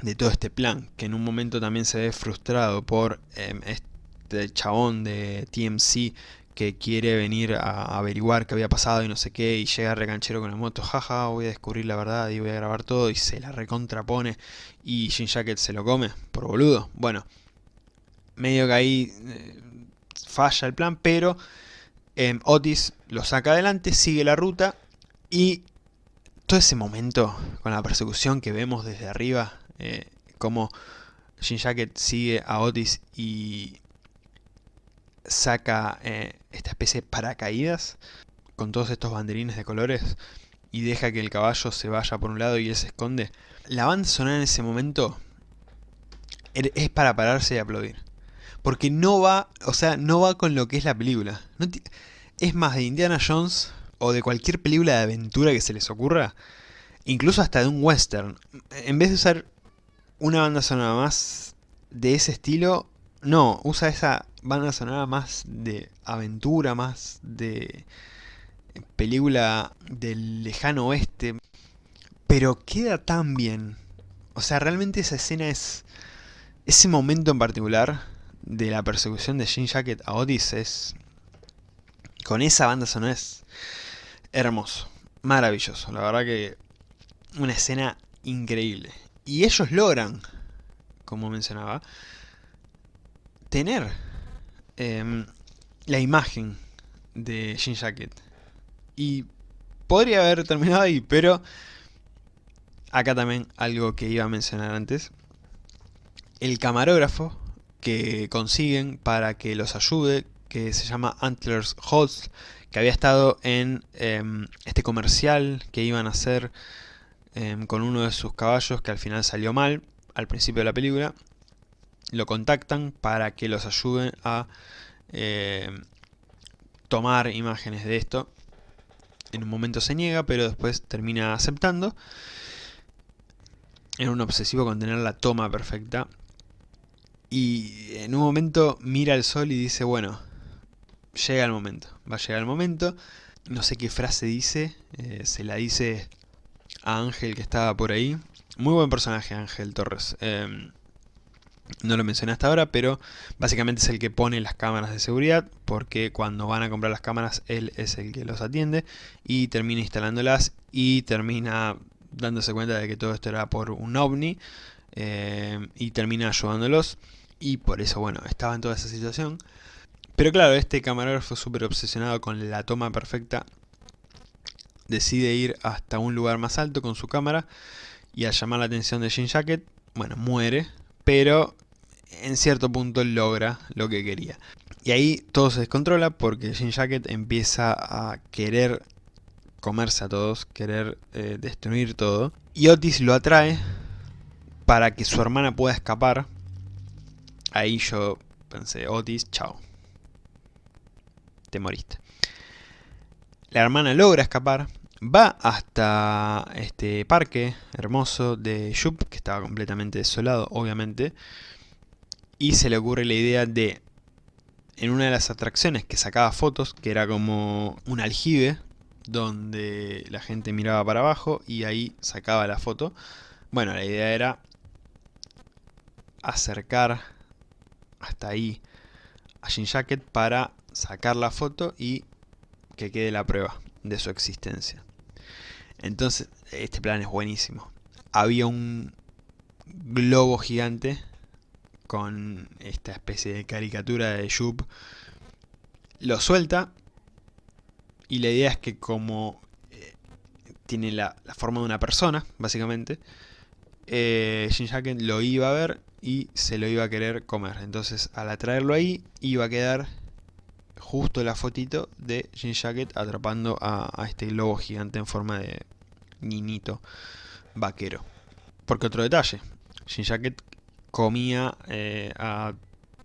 Speaker 1: de todo este plan, que en un momento también se ve frustrado por em, este chabón de TMC que quiere venir a averiguar qué había pasado y no sé qué, y llega recanchero con la moto, jaja, voy a descubrir la verdad y voy a grabar todo, y se la recontrapone, y Jim Jacket se lo come, por boludo. Bueno, medio que ahí eh, falla el plan, pero em, Otis lo saca adelante, sigue la ruta, y todo ese momento con la persecución que vemos desde arriba, eh, como Jim Jacket sigue a Otis y saca eh, esta especie de paracaídas con todos estos banderines de colores y deja que el caballo se vaya por un lado y él se esconde. La banda sonora en ese momento er, es para pararse y aplaudir. Porque no va, o sea, no va con lo que es la película. es más de Indiana Jones o de cualquier película de aventura que se les ocurra. Incluso hasta de un western. En vez de usar una banda sonora más de ese estilo, no, usa esa banda sonora más de aventura, más de película del lejano oeste. Pero queda tan bien. O sea, realmente esa escena es... Ese momento en particular de la persecución de Jean Jacket a Otis es... Con esa banda sonora es hermoso, maravilloso. La verdad que una escena increíble. Y ellos logran, como mencionaba, tener em, la imagen de Jean Jacket. Y podría haber terminado ahí, pero acá también algo que iba a mencionar antes. El camarógrafo que consiguen para que los ayude, que se llama Antlers Holtz, que había estado en em, este comercial que iban a hacer em, con uno de sus caballos que al final salió mal al principio de la película lo contactan para que los ayuden a eh, tomar imágenes de esto. En un momento se niega, pero después termina aceptando. En un obsesivo con tener la toma perfecta. Y en un momento mira el sol y dice, bueno, llega el momento. Va a llegar el momento. No sé qué frase dice. Eh, se la dice a Ángel que estaba por ahí. Muy buen personaje Ángel Torres. Em, no lo mencioné hasta ahora, pero básicamente es el que pone las cámaras de seguridad, porque cuando van a comprar las cámaras, él es el que los atiende, y termina instalándolas, y termina dándose cuenta de que todo esto era por un ovni, eh, y termina ayudándolos, y por eso, bueno, estaba en toda esa situación. Pero claro, este camarógrafo súper obsesionado con la toma perfecta decide ir hasta un lugar más alto con su cámara y al llamar la atención de Jean Jacket, bueno, muere, pero en cierto punto logra lo que quería. Y ahí todo se descontrola porque Jean Jacket empieza a querer comerse a todos, querer eh, destruir todo. Y Otis lo atrae para que su hermana pueda escapar. Ahí yo pensé, Otis, chao. Te moriste. La hermana logra escapar, va hasta este parque hermoso de Yup, que estaba completamente desolado, obviamente, y se le ocurre la idea de, en una de las atracciones que sacaba fotos, que era como un aljibe, donde la gente miraba para abajo y ahí sacaba la foto. Bueno, la idea era acercar hasta ahí a Jean Jacket para sacar la foto y que quede la prueba de su existencia. Entonces, este plan es buenísimo. Había un globo gigante con esta especie de caricatura de Jupe. Lo suelta y la idea es que como eh, tiene la, forma de una persona, básicamente, eh, lo iba a ver y se lo iba a querer comer. Entonces al atraerlo ahí iba a quedar justo la fotito de Jean Jacket atrapando a, este globo gigante en forma de niñito vaquero. Porque otro detalle, Jean Jacket comía eh, a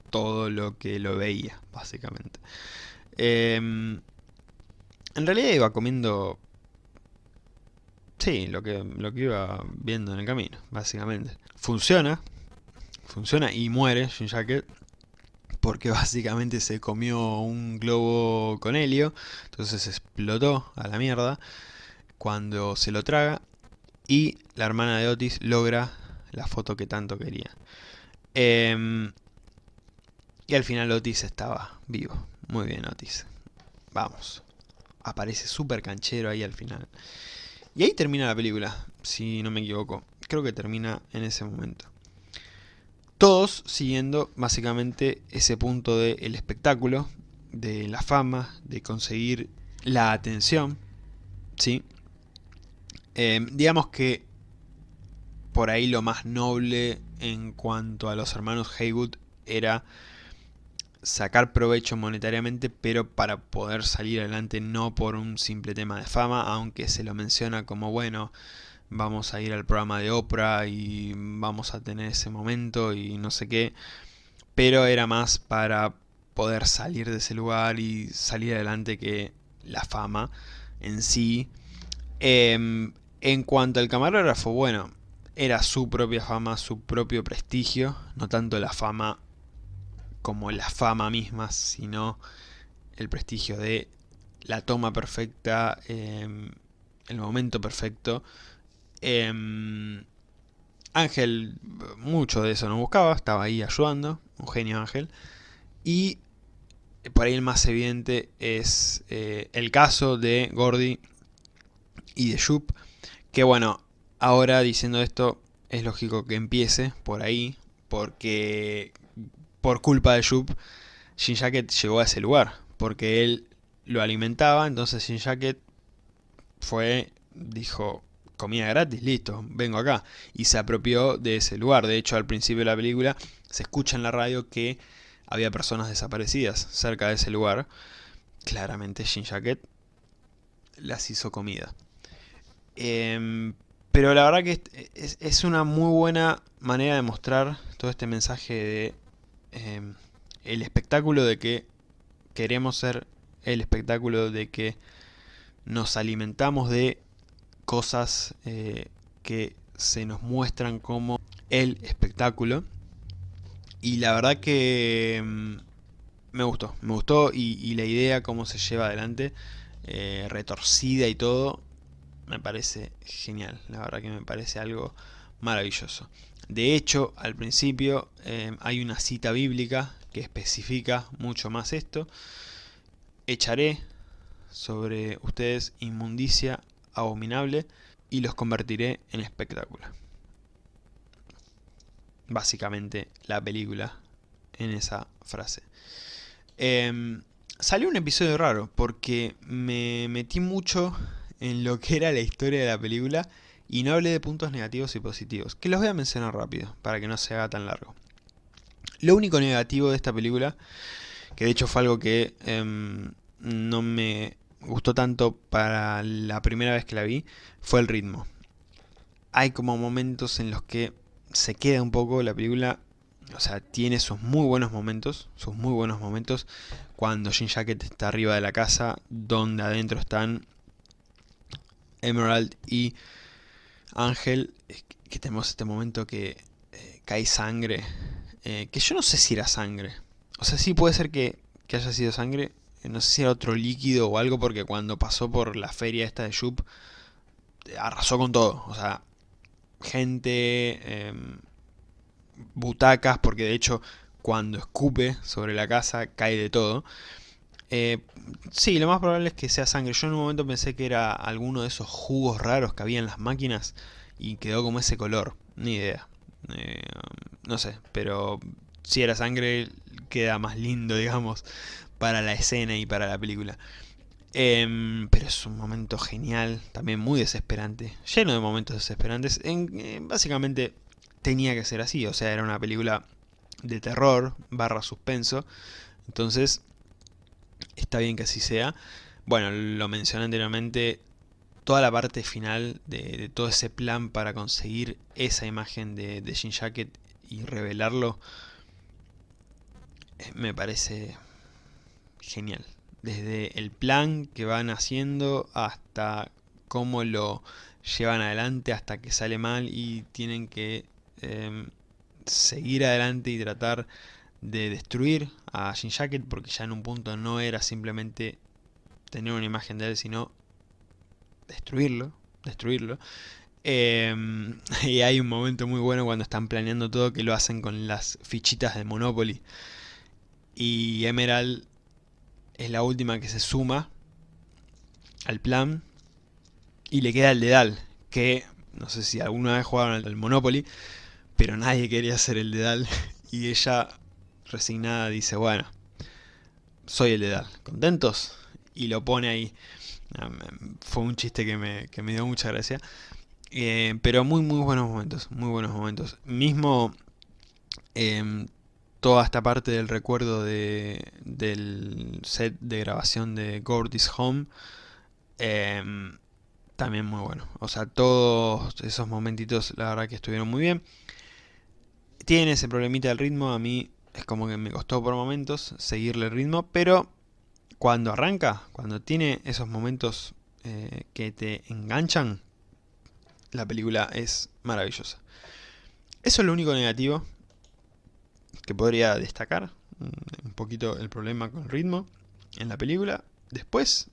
Speaker 1: todo lo que lo veía, básicamente. Em, en realidad iba comiendo... Sí, lo que, lo que iba viendo en el camino, básicamente. Funciona, funciona y muere Jean Jacket porque básicamente se comió un globo con helio, entonces explotó a la mierda cuando se lo traga y la hermana de Otis logra la foto que tanto quería. Em, y al final Otis estaba vivo. Muy bien Otis. Vamos. Aparece súper canchero ahí al final. Y ahí termina la película, si no me equivoco. Creo que termina en ese momento. Todos siguiendo básicamente ese punto del espectáculo, de la fama, de conseguir la atención, ¿sí? Em, digamos que por ahí lo más noble en cuanto a los hermanos Haywood era sacar provecho monetariamente, pero para poder salir adelante no por un simple tema de fama, aunque se lo menciona como bueno, vamos a ir al programa de Oprah y vamos a tener ese momento y no sé qué. Pero era más para poder salir de ese lugar y salir adelante que la fama en sí. Em, en cuanto al camarógrafo, bueno, era su propia fama, su propio prestigio, no tanto la fama como la fama misma, sino el prestigio de la toma perfecta, em, el momento perfecto, Em, Ángel, mucho de eso no buscaba, estaba ahí ayudando, un genio Ángel. Y por ahí el más evidente es eh, el caso de Gordy y de Jup. Que bueno, ahora diciendo esto, es lógico que empiece por ahí, porque por culpa de Jup, Shin Jacket llegó a ese lugar, porque él lo alimentaba, entonces Shin Jacket fue, dijo, comida gratis, listo, vengo acá. Y se apropió de ese lugar. De hecho, al principio de la película se escucha en la radio que había personas desaparecidas cerca de ese lugar. Claramente Shin Jacket las hizo comida. Em, pero la verdad que es, una muy buena manera de mostrar todo este mensaje de em, el espectáculo de que queremos ser el espectáculo de que nos alimentamos de cosas eh, que se nos muestran como el espectáculo. Y la verdad que mm, me gustó, me gustó y, la idea, cómo se lleva adelante, eh, retorcida y todo, me parece genial. La verdad que me parece algo maravilloso. De hecho, al principio eh, hay una cita bíblica que especifica mucho más esto. Echaré sobre ustedes inmundicia abominable y los convertiré en espectáculo. Básicamente la película en esa frase. Em, salió un episodio raro porque me metí mucho en lo que era la historia de la película y no hablé de puntos negativos y positivos, que los voy a mencionar rápido para que no se haga tan largo. Lo único negativo de esta película, que de hecho fue algo que em, no me gustó tanto para la primera vez que la vi, fue el ritmo. Hay como momentos en los que se queda un poco la película, o sea, tiene sus muy buenos momentos, sus muy buenos momentos, cuando Jin Jacket está arriba de la casa, donde adentro están Emerald y Ángel, que tenemos este momento que eh, cae sangre, eh, que yo no sé si era sangre, o sea, sí puede ser que, que haya sido sangre, no sé si era otro líquido o algo, porque cuando pasó por la feria esta de Shup, arrasó con todo, o sea, gente, em, butacas, porque de hecho cuando escupe sobre la casa cae de todo. Eh, sí, lo más probable es que sea sangre. Yo en un momento pensé que era alguno de esos jugos raros que había en las máquinas y quedó como ese color. Ni idea. Eh, no sé, pero si era sangre queda más lindo, digamos, para la escena y para la película. Em, pero es un momento genial, también muy desesperante, lleno de momentos desesperantes. En, básicamente tenía que ser así, o sea, era una película de terror barra suspenso. Entonces, está bien que así sea. Bueno, lo mencioné anteriormente, toda la parte final de, todo ese plan para conseguir esa imagen de, de Jacket y revelarlo, eh, me parece genial desde el plan que van haciendo hasta cómo lo llevan adelante hasta que sale mal y tienen que em, seguir adelante y tratar de destruir a Jin Jacket porque ya en un punto no era simplemente tener una imagen de él sino destruirlo, destruirlo. Em, y hay un momento muy bueno cuando están planeando todo que lo hacen con las fichitas de Monopoly y Emerald es la última que se suma al plan y le queda el dedal, que no sé si alguna vez jugaron al Monopoly, pero nadie quería hacer el dedal y ella resignada dice, bueno, soy el dedal, ¿contentos? Y lo pone ahí. Ah, fue un chiste que me, dio mucha gracia. Eh, pero muy muy buenos momentos, muy buenos momentos. Mismo em, toda esta parte del recuerdo de, del set de grabación de Gordy's Home. Em, también muy bueno. O sea, todos esos momentitos la verdad que estuvieron muy bien. Tiene ese problemita del ritmo, a mí es como que me costó por momentos seguirle el ritmo, pero cuando arranca, cuando tiene esos momentos eh, que te enganchan, la película es maravillosa. Eso es lo único negativo que podría destacar mm, un poquito el problema con el ritmo en la película. Después,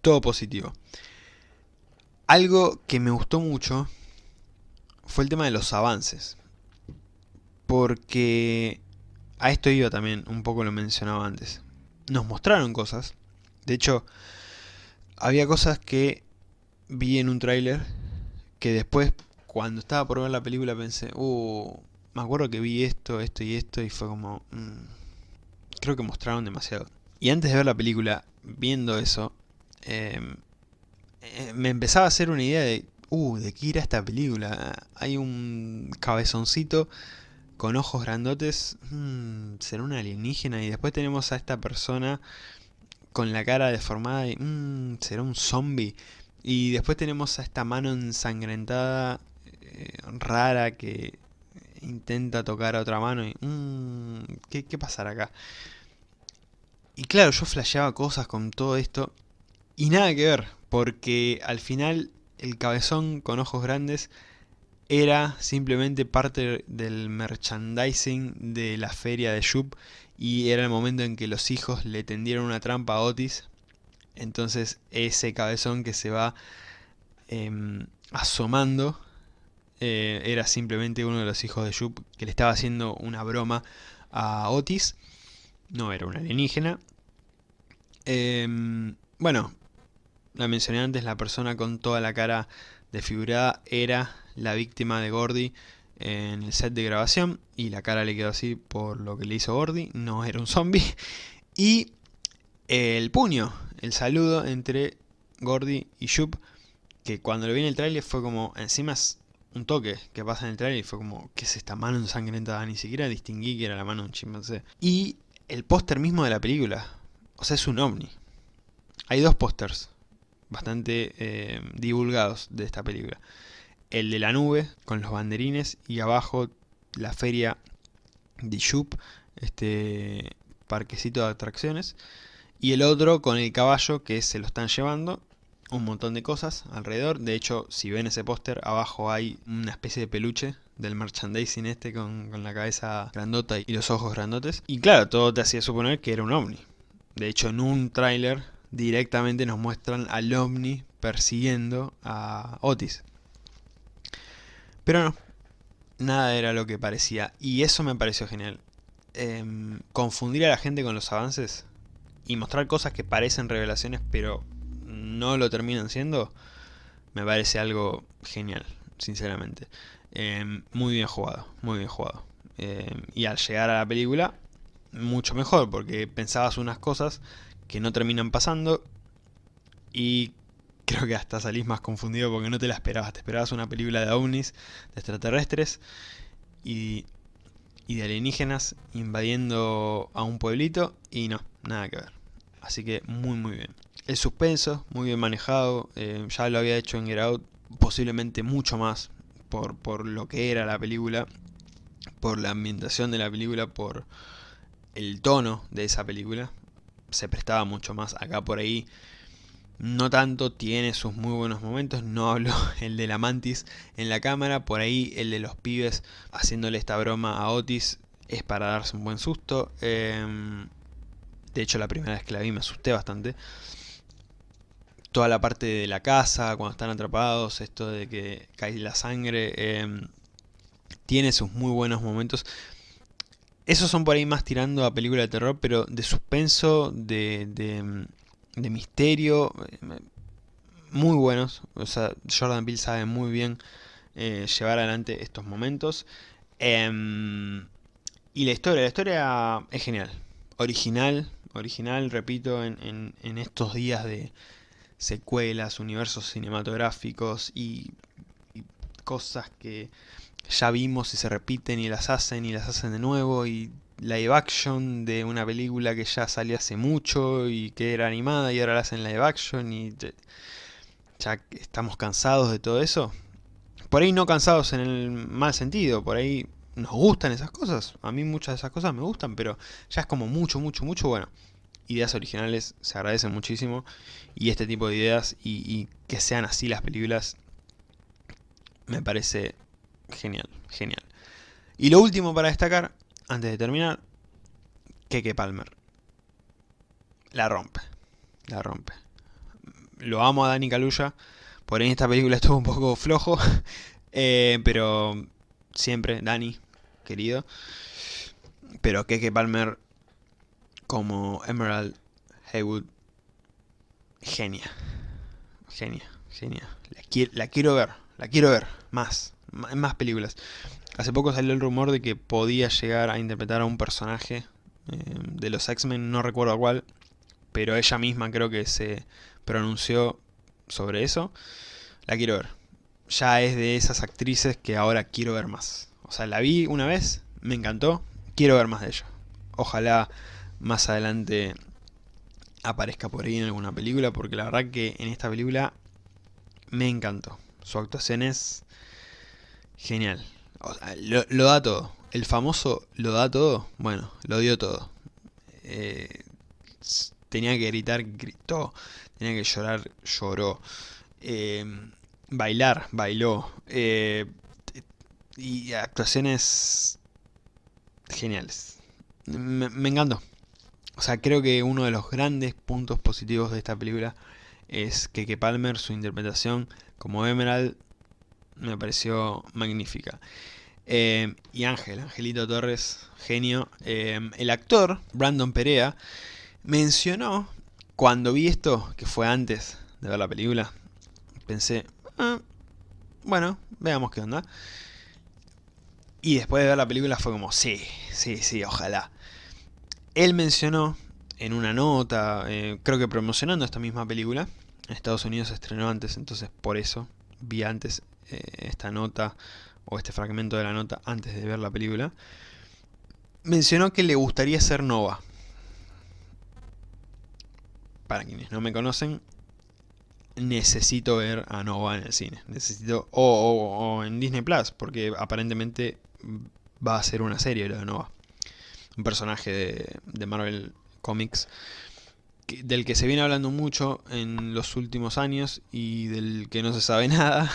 Speaker 1: todo positivo. Algo que me gustó mucho fue el tema de los avances. Porque a esto iba también, un poco lo mencionaba antes. Nos mostraron cosas. De hecho, había cosas que vi en un tráiler que después, cuando estaba por ver la película, pensé, uh, me acuerdo que vi esto, esto y esto y fue como... Mm, creo que mostraron demasiado. Y antes de ver la película, viendo eso, em, eh, me empezaba a hacer una idea de... Uh, ¿de qué irá esta película? Hay un cabezoncito con ojos grandotes, mm, será una alienígena y después tenemos a esta persona con la cara deformada y mm, será un zombie y después tenemos a esta mano ensangrentada eh, rara que intenta tocar a otra mano y... Mmm, ¿qué, ¿Qué pasará acá? Y claro, yo flasheaba cosas con todo esto y nada que ver, porque al final el cabezón con ojos grandes era simplemente parte del merchandising de la feria de Shup y era el momento en que los hijos le tendieron una trampa a Otis. Entonces ese cabezón que se va em, asomando eh, era simplemente uno de los hijos de Jup que le estaba haciendo una broma a Otis. No era un alienígena. Em, bueno, la mencioné antes, la persona con toda la cara desfigurada era la víctima de Gordy en el set de grabación y la cara le quedó así por lo que le hizo Gordy, no era un zombie. Y el puño, el saludo entre Gordy y Shup, que cuando lo vi en el trailer fue como, encima un toque que pasa en el trailer y fue como, ¿qué es esta mano ensangrentada? Ni siquiera distinguí que era la mano de un chimpancé. Y el póster mismo de la película, o sea, es un ovni. Hay dos pósters bastante eh, divulgados de esta película. El de la nube con los banderines y abajo la feria de Shup, este parquecito de atracciones. Y el otro con el caballo que se lo están llevando. Un montón de cosas alrededor. De hecho, si ven ese póster, abajo hay una especie de peluche del merchandising este con, con la cabeza grandota y los ojos grandotes. Y claro, todo te hacía suponer que era un ovni. De hecho, en un tráiler directamente nos muestran al ovni persiguiendo a Otis. Pero no, nada era lo que parecía. Y eso me pareció genial. Em, confundir a la gente con los avances y mostrar cosas que parecen revelaciones pero no lo terminan siendo, me parece algo genial, sinceramente. Em, muy bien jugado, muy bien jugado. Em, y al llegar a la película, mucho mejor, porque pensabas unas cosas que no terminan pasando y creo que hasta salís más confundido porque no te la esperabas. Te esperabas una película de ovnis, de extraterrestres y y de alienígenas invadiendo a un pueblito y no, nada que ver. Así que muy muy bien. El suspenso, muy bien manejado, eh, ya lo había hecho en Get Out, posiblemente mucho más por, por lo que era la película, por la ambientación de la película, por el tono de esa película. Se prestaba mucho más acá por ahí no tanto, tiene sus muy buenos momentos, no hablo el de la mantis en la cámara, por ahí el de los pibes haciéndole esta broma a Otis es para darse un buen susto. Em, de hecho la primera vez que la vi me asusté bastante. Toda la parte de la casa, cuando están atrapados, esto de que cae la sangre, em, tiene sus muy buenos momentos. Esos son por ahí más tirando a película de terror, pero de suspenso, de em, de misterio, eh, muy buenos. O sea, Jordan Peele sabe muy bien eh, llevar adelante estos momentos. Em, y la historia, la historia es genial. Original, original, repito, en, en, estos días de secuelas, universos cinematográficos y, cosas que ya vimos y se repiten y las hacen y las hacen de nuevo y live action de una película que ya salió hace mucho y que era animada y ahora la hacen live action y ya estamos cansados de todo eso. Por ahí no cansados en el mal sentido, por ahí nos gustan esas cosas. A mí muchas de esas cosas me gustan, pero ya es como mucho, mucho, mucho, bueno. Ideas originales se agradecen muchísimo y este tipo de ideas y, que sean así las películas me parece genial, genial. Y lo último para destacar antes de terminar, Keke Palmer. La rompe. La rompe. Lo amo a Dani Kaluuya. Por ahí esta película estuvo un poco flojo. Eh, pero siempre, Dani, querido. Pero Keke Palmer como Emerald Haywood. Genia. Genia, genia. La, la quiero ver. La quiero ver. Más. Más películas. Hace poco salió el rumor de que podía llegar a interpretar a un personaje eh, de los X-Men, no recuerdo cuál, pero ella misma creo que se pronunció sobre eso. La quiero ver. Ya es de esas actrices que ahora quiero ver más. O sea, la vi una vez, me encantó, quiero ver más de ella. Ojalá más adelante aparezca por ahí en alguna película, porque la verdad que en esta película me encantó. Su actuación es genial lo, da todo. El famoso lo da todo, bueno, lo dio todo. Eh, tenía que gritar, gritó. Tenía que llorar, lloró. Eh, bailar, bailó. Eh, y actuaciones geniales. Me, me, encantó. O sea, creo que uno de los grandes puntos positivos de esta película es que Palmer, su interpretación como Emerald, me pareció magnífica. Eh, y Ángel, Angelito Torres, genio. Eh, el actor, Brandon Perea, mencionó, cuando vi esto, que fue antes de ver la película, pensé, ah, bueno, veamos qué onda. Y después de ver la película fue como, sí, sí, sí, ojalá. Él mencionó en una nota, eh, creo que promocionando esta misma película, en Estados Unidos se estrenó antes, entonces por eso vi antes eh, esta nota o este fragmento de la nota antes de ver la película, mencionó que le gustaría ser Nova. Para quienes no me conocen, necesito ver a Nova en el cine. Necesito. O, en Disney Plus, porque aparentemente va a ser una serie lo de Nova. Un personaje de, Marvel Comics del que se viene hablando mucho en los últimos años y del que no se sabe nada.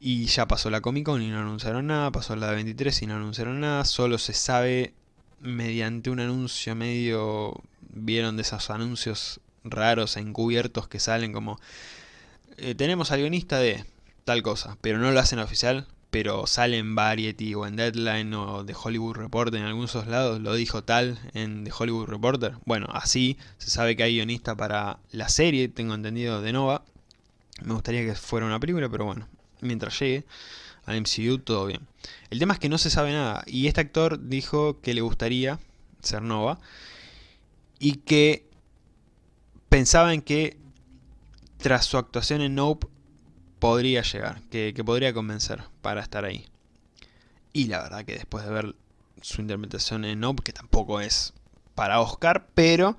Speaker 1: Y ya pasó la Comic Con y no anunciaron nada, pasó la de 23 y no anunciaron nada, solo se sabe mediante un anuncio medio... Vieron de esos anuncios raros encubiertos que salen como... Eh, tenemos al guionista de tal cosa, pero no lo hacen oficial, pero sale en Variety o en Deadline o The Hollywood Reporter en algunos lados, lo dijo tal en The Hollywood Reporter. Bueno, así se sabe que hay guionista para la serie, tengo entendido, de Nova. Me gustaría que fuera una película, pero bueno, mientras llegue al MCU todo bien. El tema es que no se sabe nada, y este actor dijo que le gustaría ser Nova, y que pensaba en que tras su actuación en Nope podría llegar, que, podría convencer para estar ahí. Y la verdad que después de ver su interpretación en que tampoco es para Oscar, pero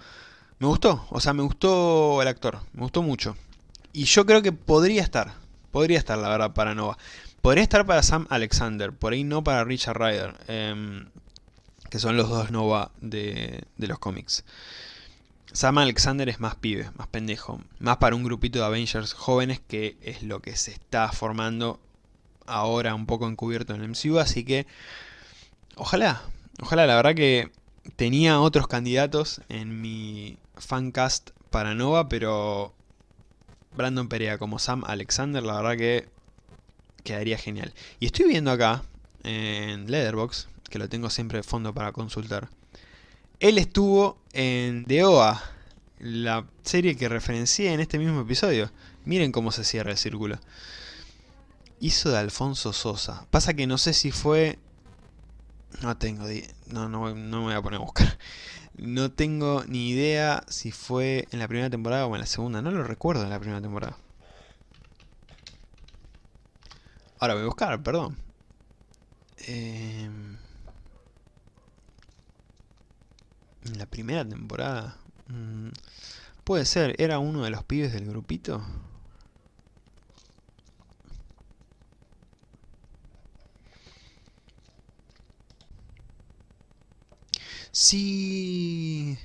Speaker 1: me gustó, o sea, me gustó el actor, me gustó mucho. Y yo creo que podría estar, podría estar la verdad para Nova. Podría estar para Sam Alexander, por ahí no para Richard Ryder, em, que son los dos Nova de los cómics. Sam Alexander es más pibe, más pendejo. Más para un grupito de Avengers jóvenes que es lo que se está formando ahora un poco encubierto en el MCU. Así que ojalá, ojalá. La verdad que tenía otros candidatos en mi fancast para Nova, pero Brandon Perea como Sam Alexander, la verdad que quedaría genial. Y estoy viendo acá en Leatherbox, que lo tengo siempre de fondo para consultar. Él estuvo en The OA, la serie que referencié en este mismo episodio. Miren cómo se cierra el círculo. Hizo de Alfonso Sosa. Pasa que no sé si fue... No tengo... No, no, no me voy a poner a buscar. No tengo ni idea si fue en la primera temporada o en la segunda. No lo recuerdo en la primera temporada. Ahora voy a buscar, perdón. Eh... En la primera temporada. Mm, puede ser, ¿era uno de los pibes del grupito? Sí.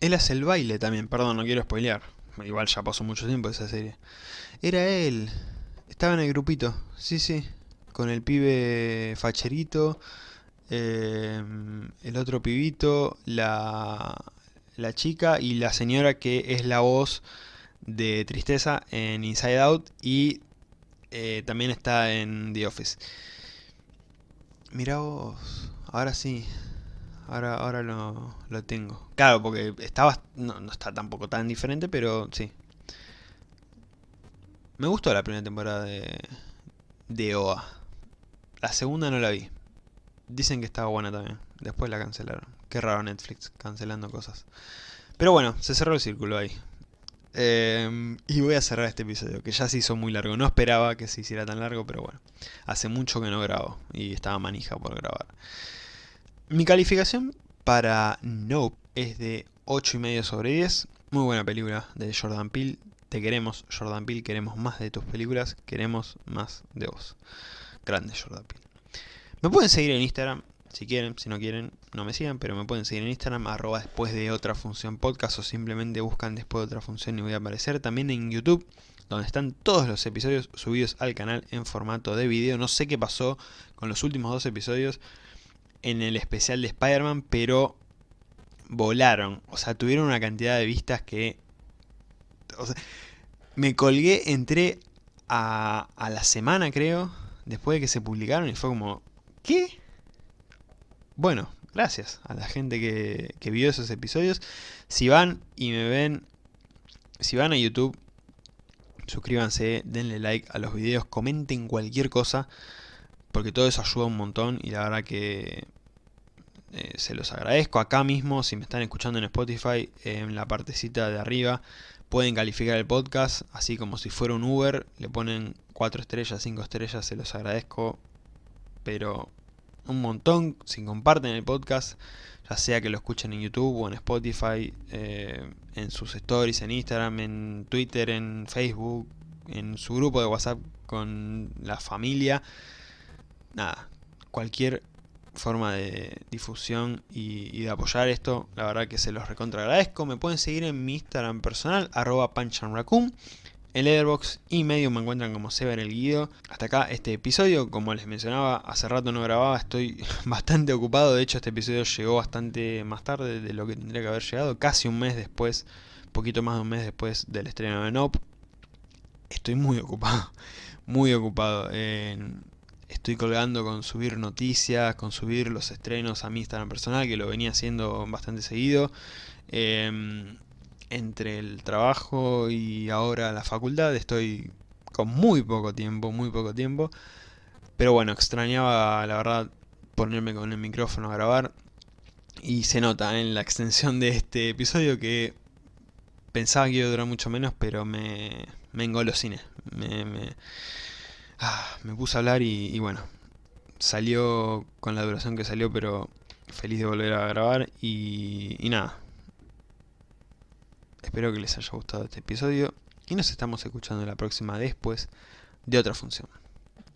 Speaker 1: Él hace el baile también, perdón, no quiero spoilear. Igual ya pasó mucho tiempo esa serie. Era él. Estaba en el grupito, sí, sí. Con el pibe facherito Em, el otro pibito, la, la chica y la señora que es la voz de Tristeza en Inside Out y eh, también está en The Office. Mira vos, ahora sí, ahora, ahora lo, lo tengo. Claro, porque estaba, no, no está tampoco tan diferente, pero sí. Me gustó la primera temporada de, de OA. La segunda no la vi. Dicen que estaba buena también. Después la cancelaron. Qué raro Netflix, cancelando cosas. Pero bueno, se cerró el círculo ahí. Em, y voy a cerrar este episodio, que ya se hizo muy largo. No esperaba que se hiciera tan largo, pero bueno. Hace mucho que no grabo y estaba manija por grabar. Mi calificación para Nope es de 8,5 sobre 10. Muy buena película de Jordan Peele. Te queremos, Jordan Peele. Queremos más de tus películas. Queremos más de vos. Grande Jordan Peele. Me pueden seguir en Instagram, si quieren, si no quieren, no me sigan, pero me pueden seguir en Instagram, arroba después de otra función podcast o simplemente buscan después de otra función y voy a aparecer. También en YouTube, donde están todos los episodios subidos al canal en formato de video. No sé qué pasó con los últimos dos episodios en el especial de Spider-Man, pero volaron. O sea, tuvieron una cantidad de vistas que... O sea, me colgué, entré a, a la semana creo, después de que se publicaron y fue como ¿Qué? Bueno, gracias a la gente que, vio esos episodios. Si van y me ven, si van a YouTube, suscríbanse, denle like a los videos, comenten cualquier cosa, porque todo eso ayuda un montón y la verdad que eh, se los agradezco. Acá mismo, si me están escuchando en Spotify, en la partecita de arriba, pueden calificar el podcast, así como si fuera un Uber, le ponen 4 estrellas, 5 estrellas, se los agradezco, pero un montón, si comparten el podcast, ya sea que lo escuchen en YouTube o en Spotify, eh, en sus stories, en Instagram, en Twitter, en Facebook, en su grupo de WhatsApp con la familia, nada, cualquier forma de difusión y, de apoyar esto, la verdad que se los recontra agradezco. Me pueden seguir en mi Instagram personal, arroba. En Letterboxd y medio me encuentran como Sever el Guido. Hasta acá este episodio, como les mencionaba, hace rato no grababa, estoy bastante ocupado. De hecho este episodio llegó bastante más tarde de lo que tendría que haber llegado. Casi un mes después, poquito más de un mes después del estreno de Nope. Estoy muy ocupado, muy ocupado. estoy colgando con subir noticias, con subir los estrenos a mi Instagram personal, que lo venía haciendo bastante seguido. Em, entre el trabajo y ahora la facultad estoy con muy poco tiempo, muy poco tiempo. Pero bueno, extrañaba la verdad ponerme con el micrófono a grabar. Y se nota en la extensión de este episodio que pensaba que iba a durar mucho menos, pero me, me engolosiné. Me, me, Ah, me puse a hablar y, bueno, salió con la duración que salió, pero feliz de volver a grabar y, y nada. Espero que les haya gustado este episodio y nos estamos escuchando la próxima después de otra función.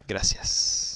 Speaker 1: Gracias.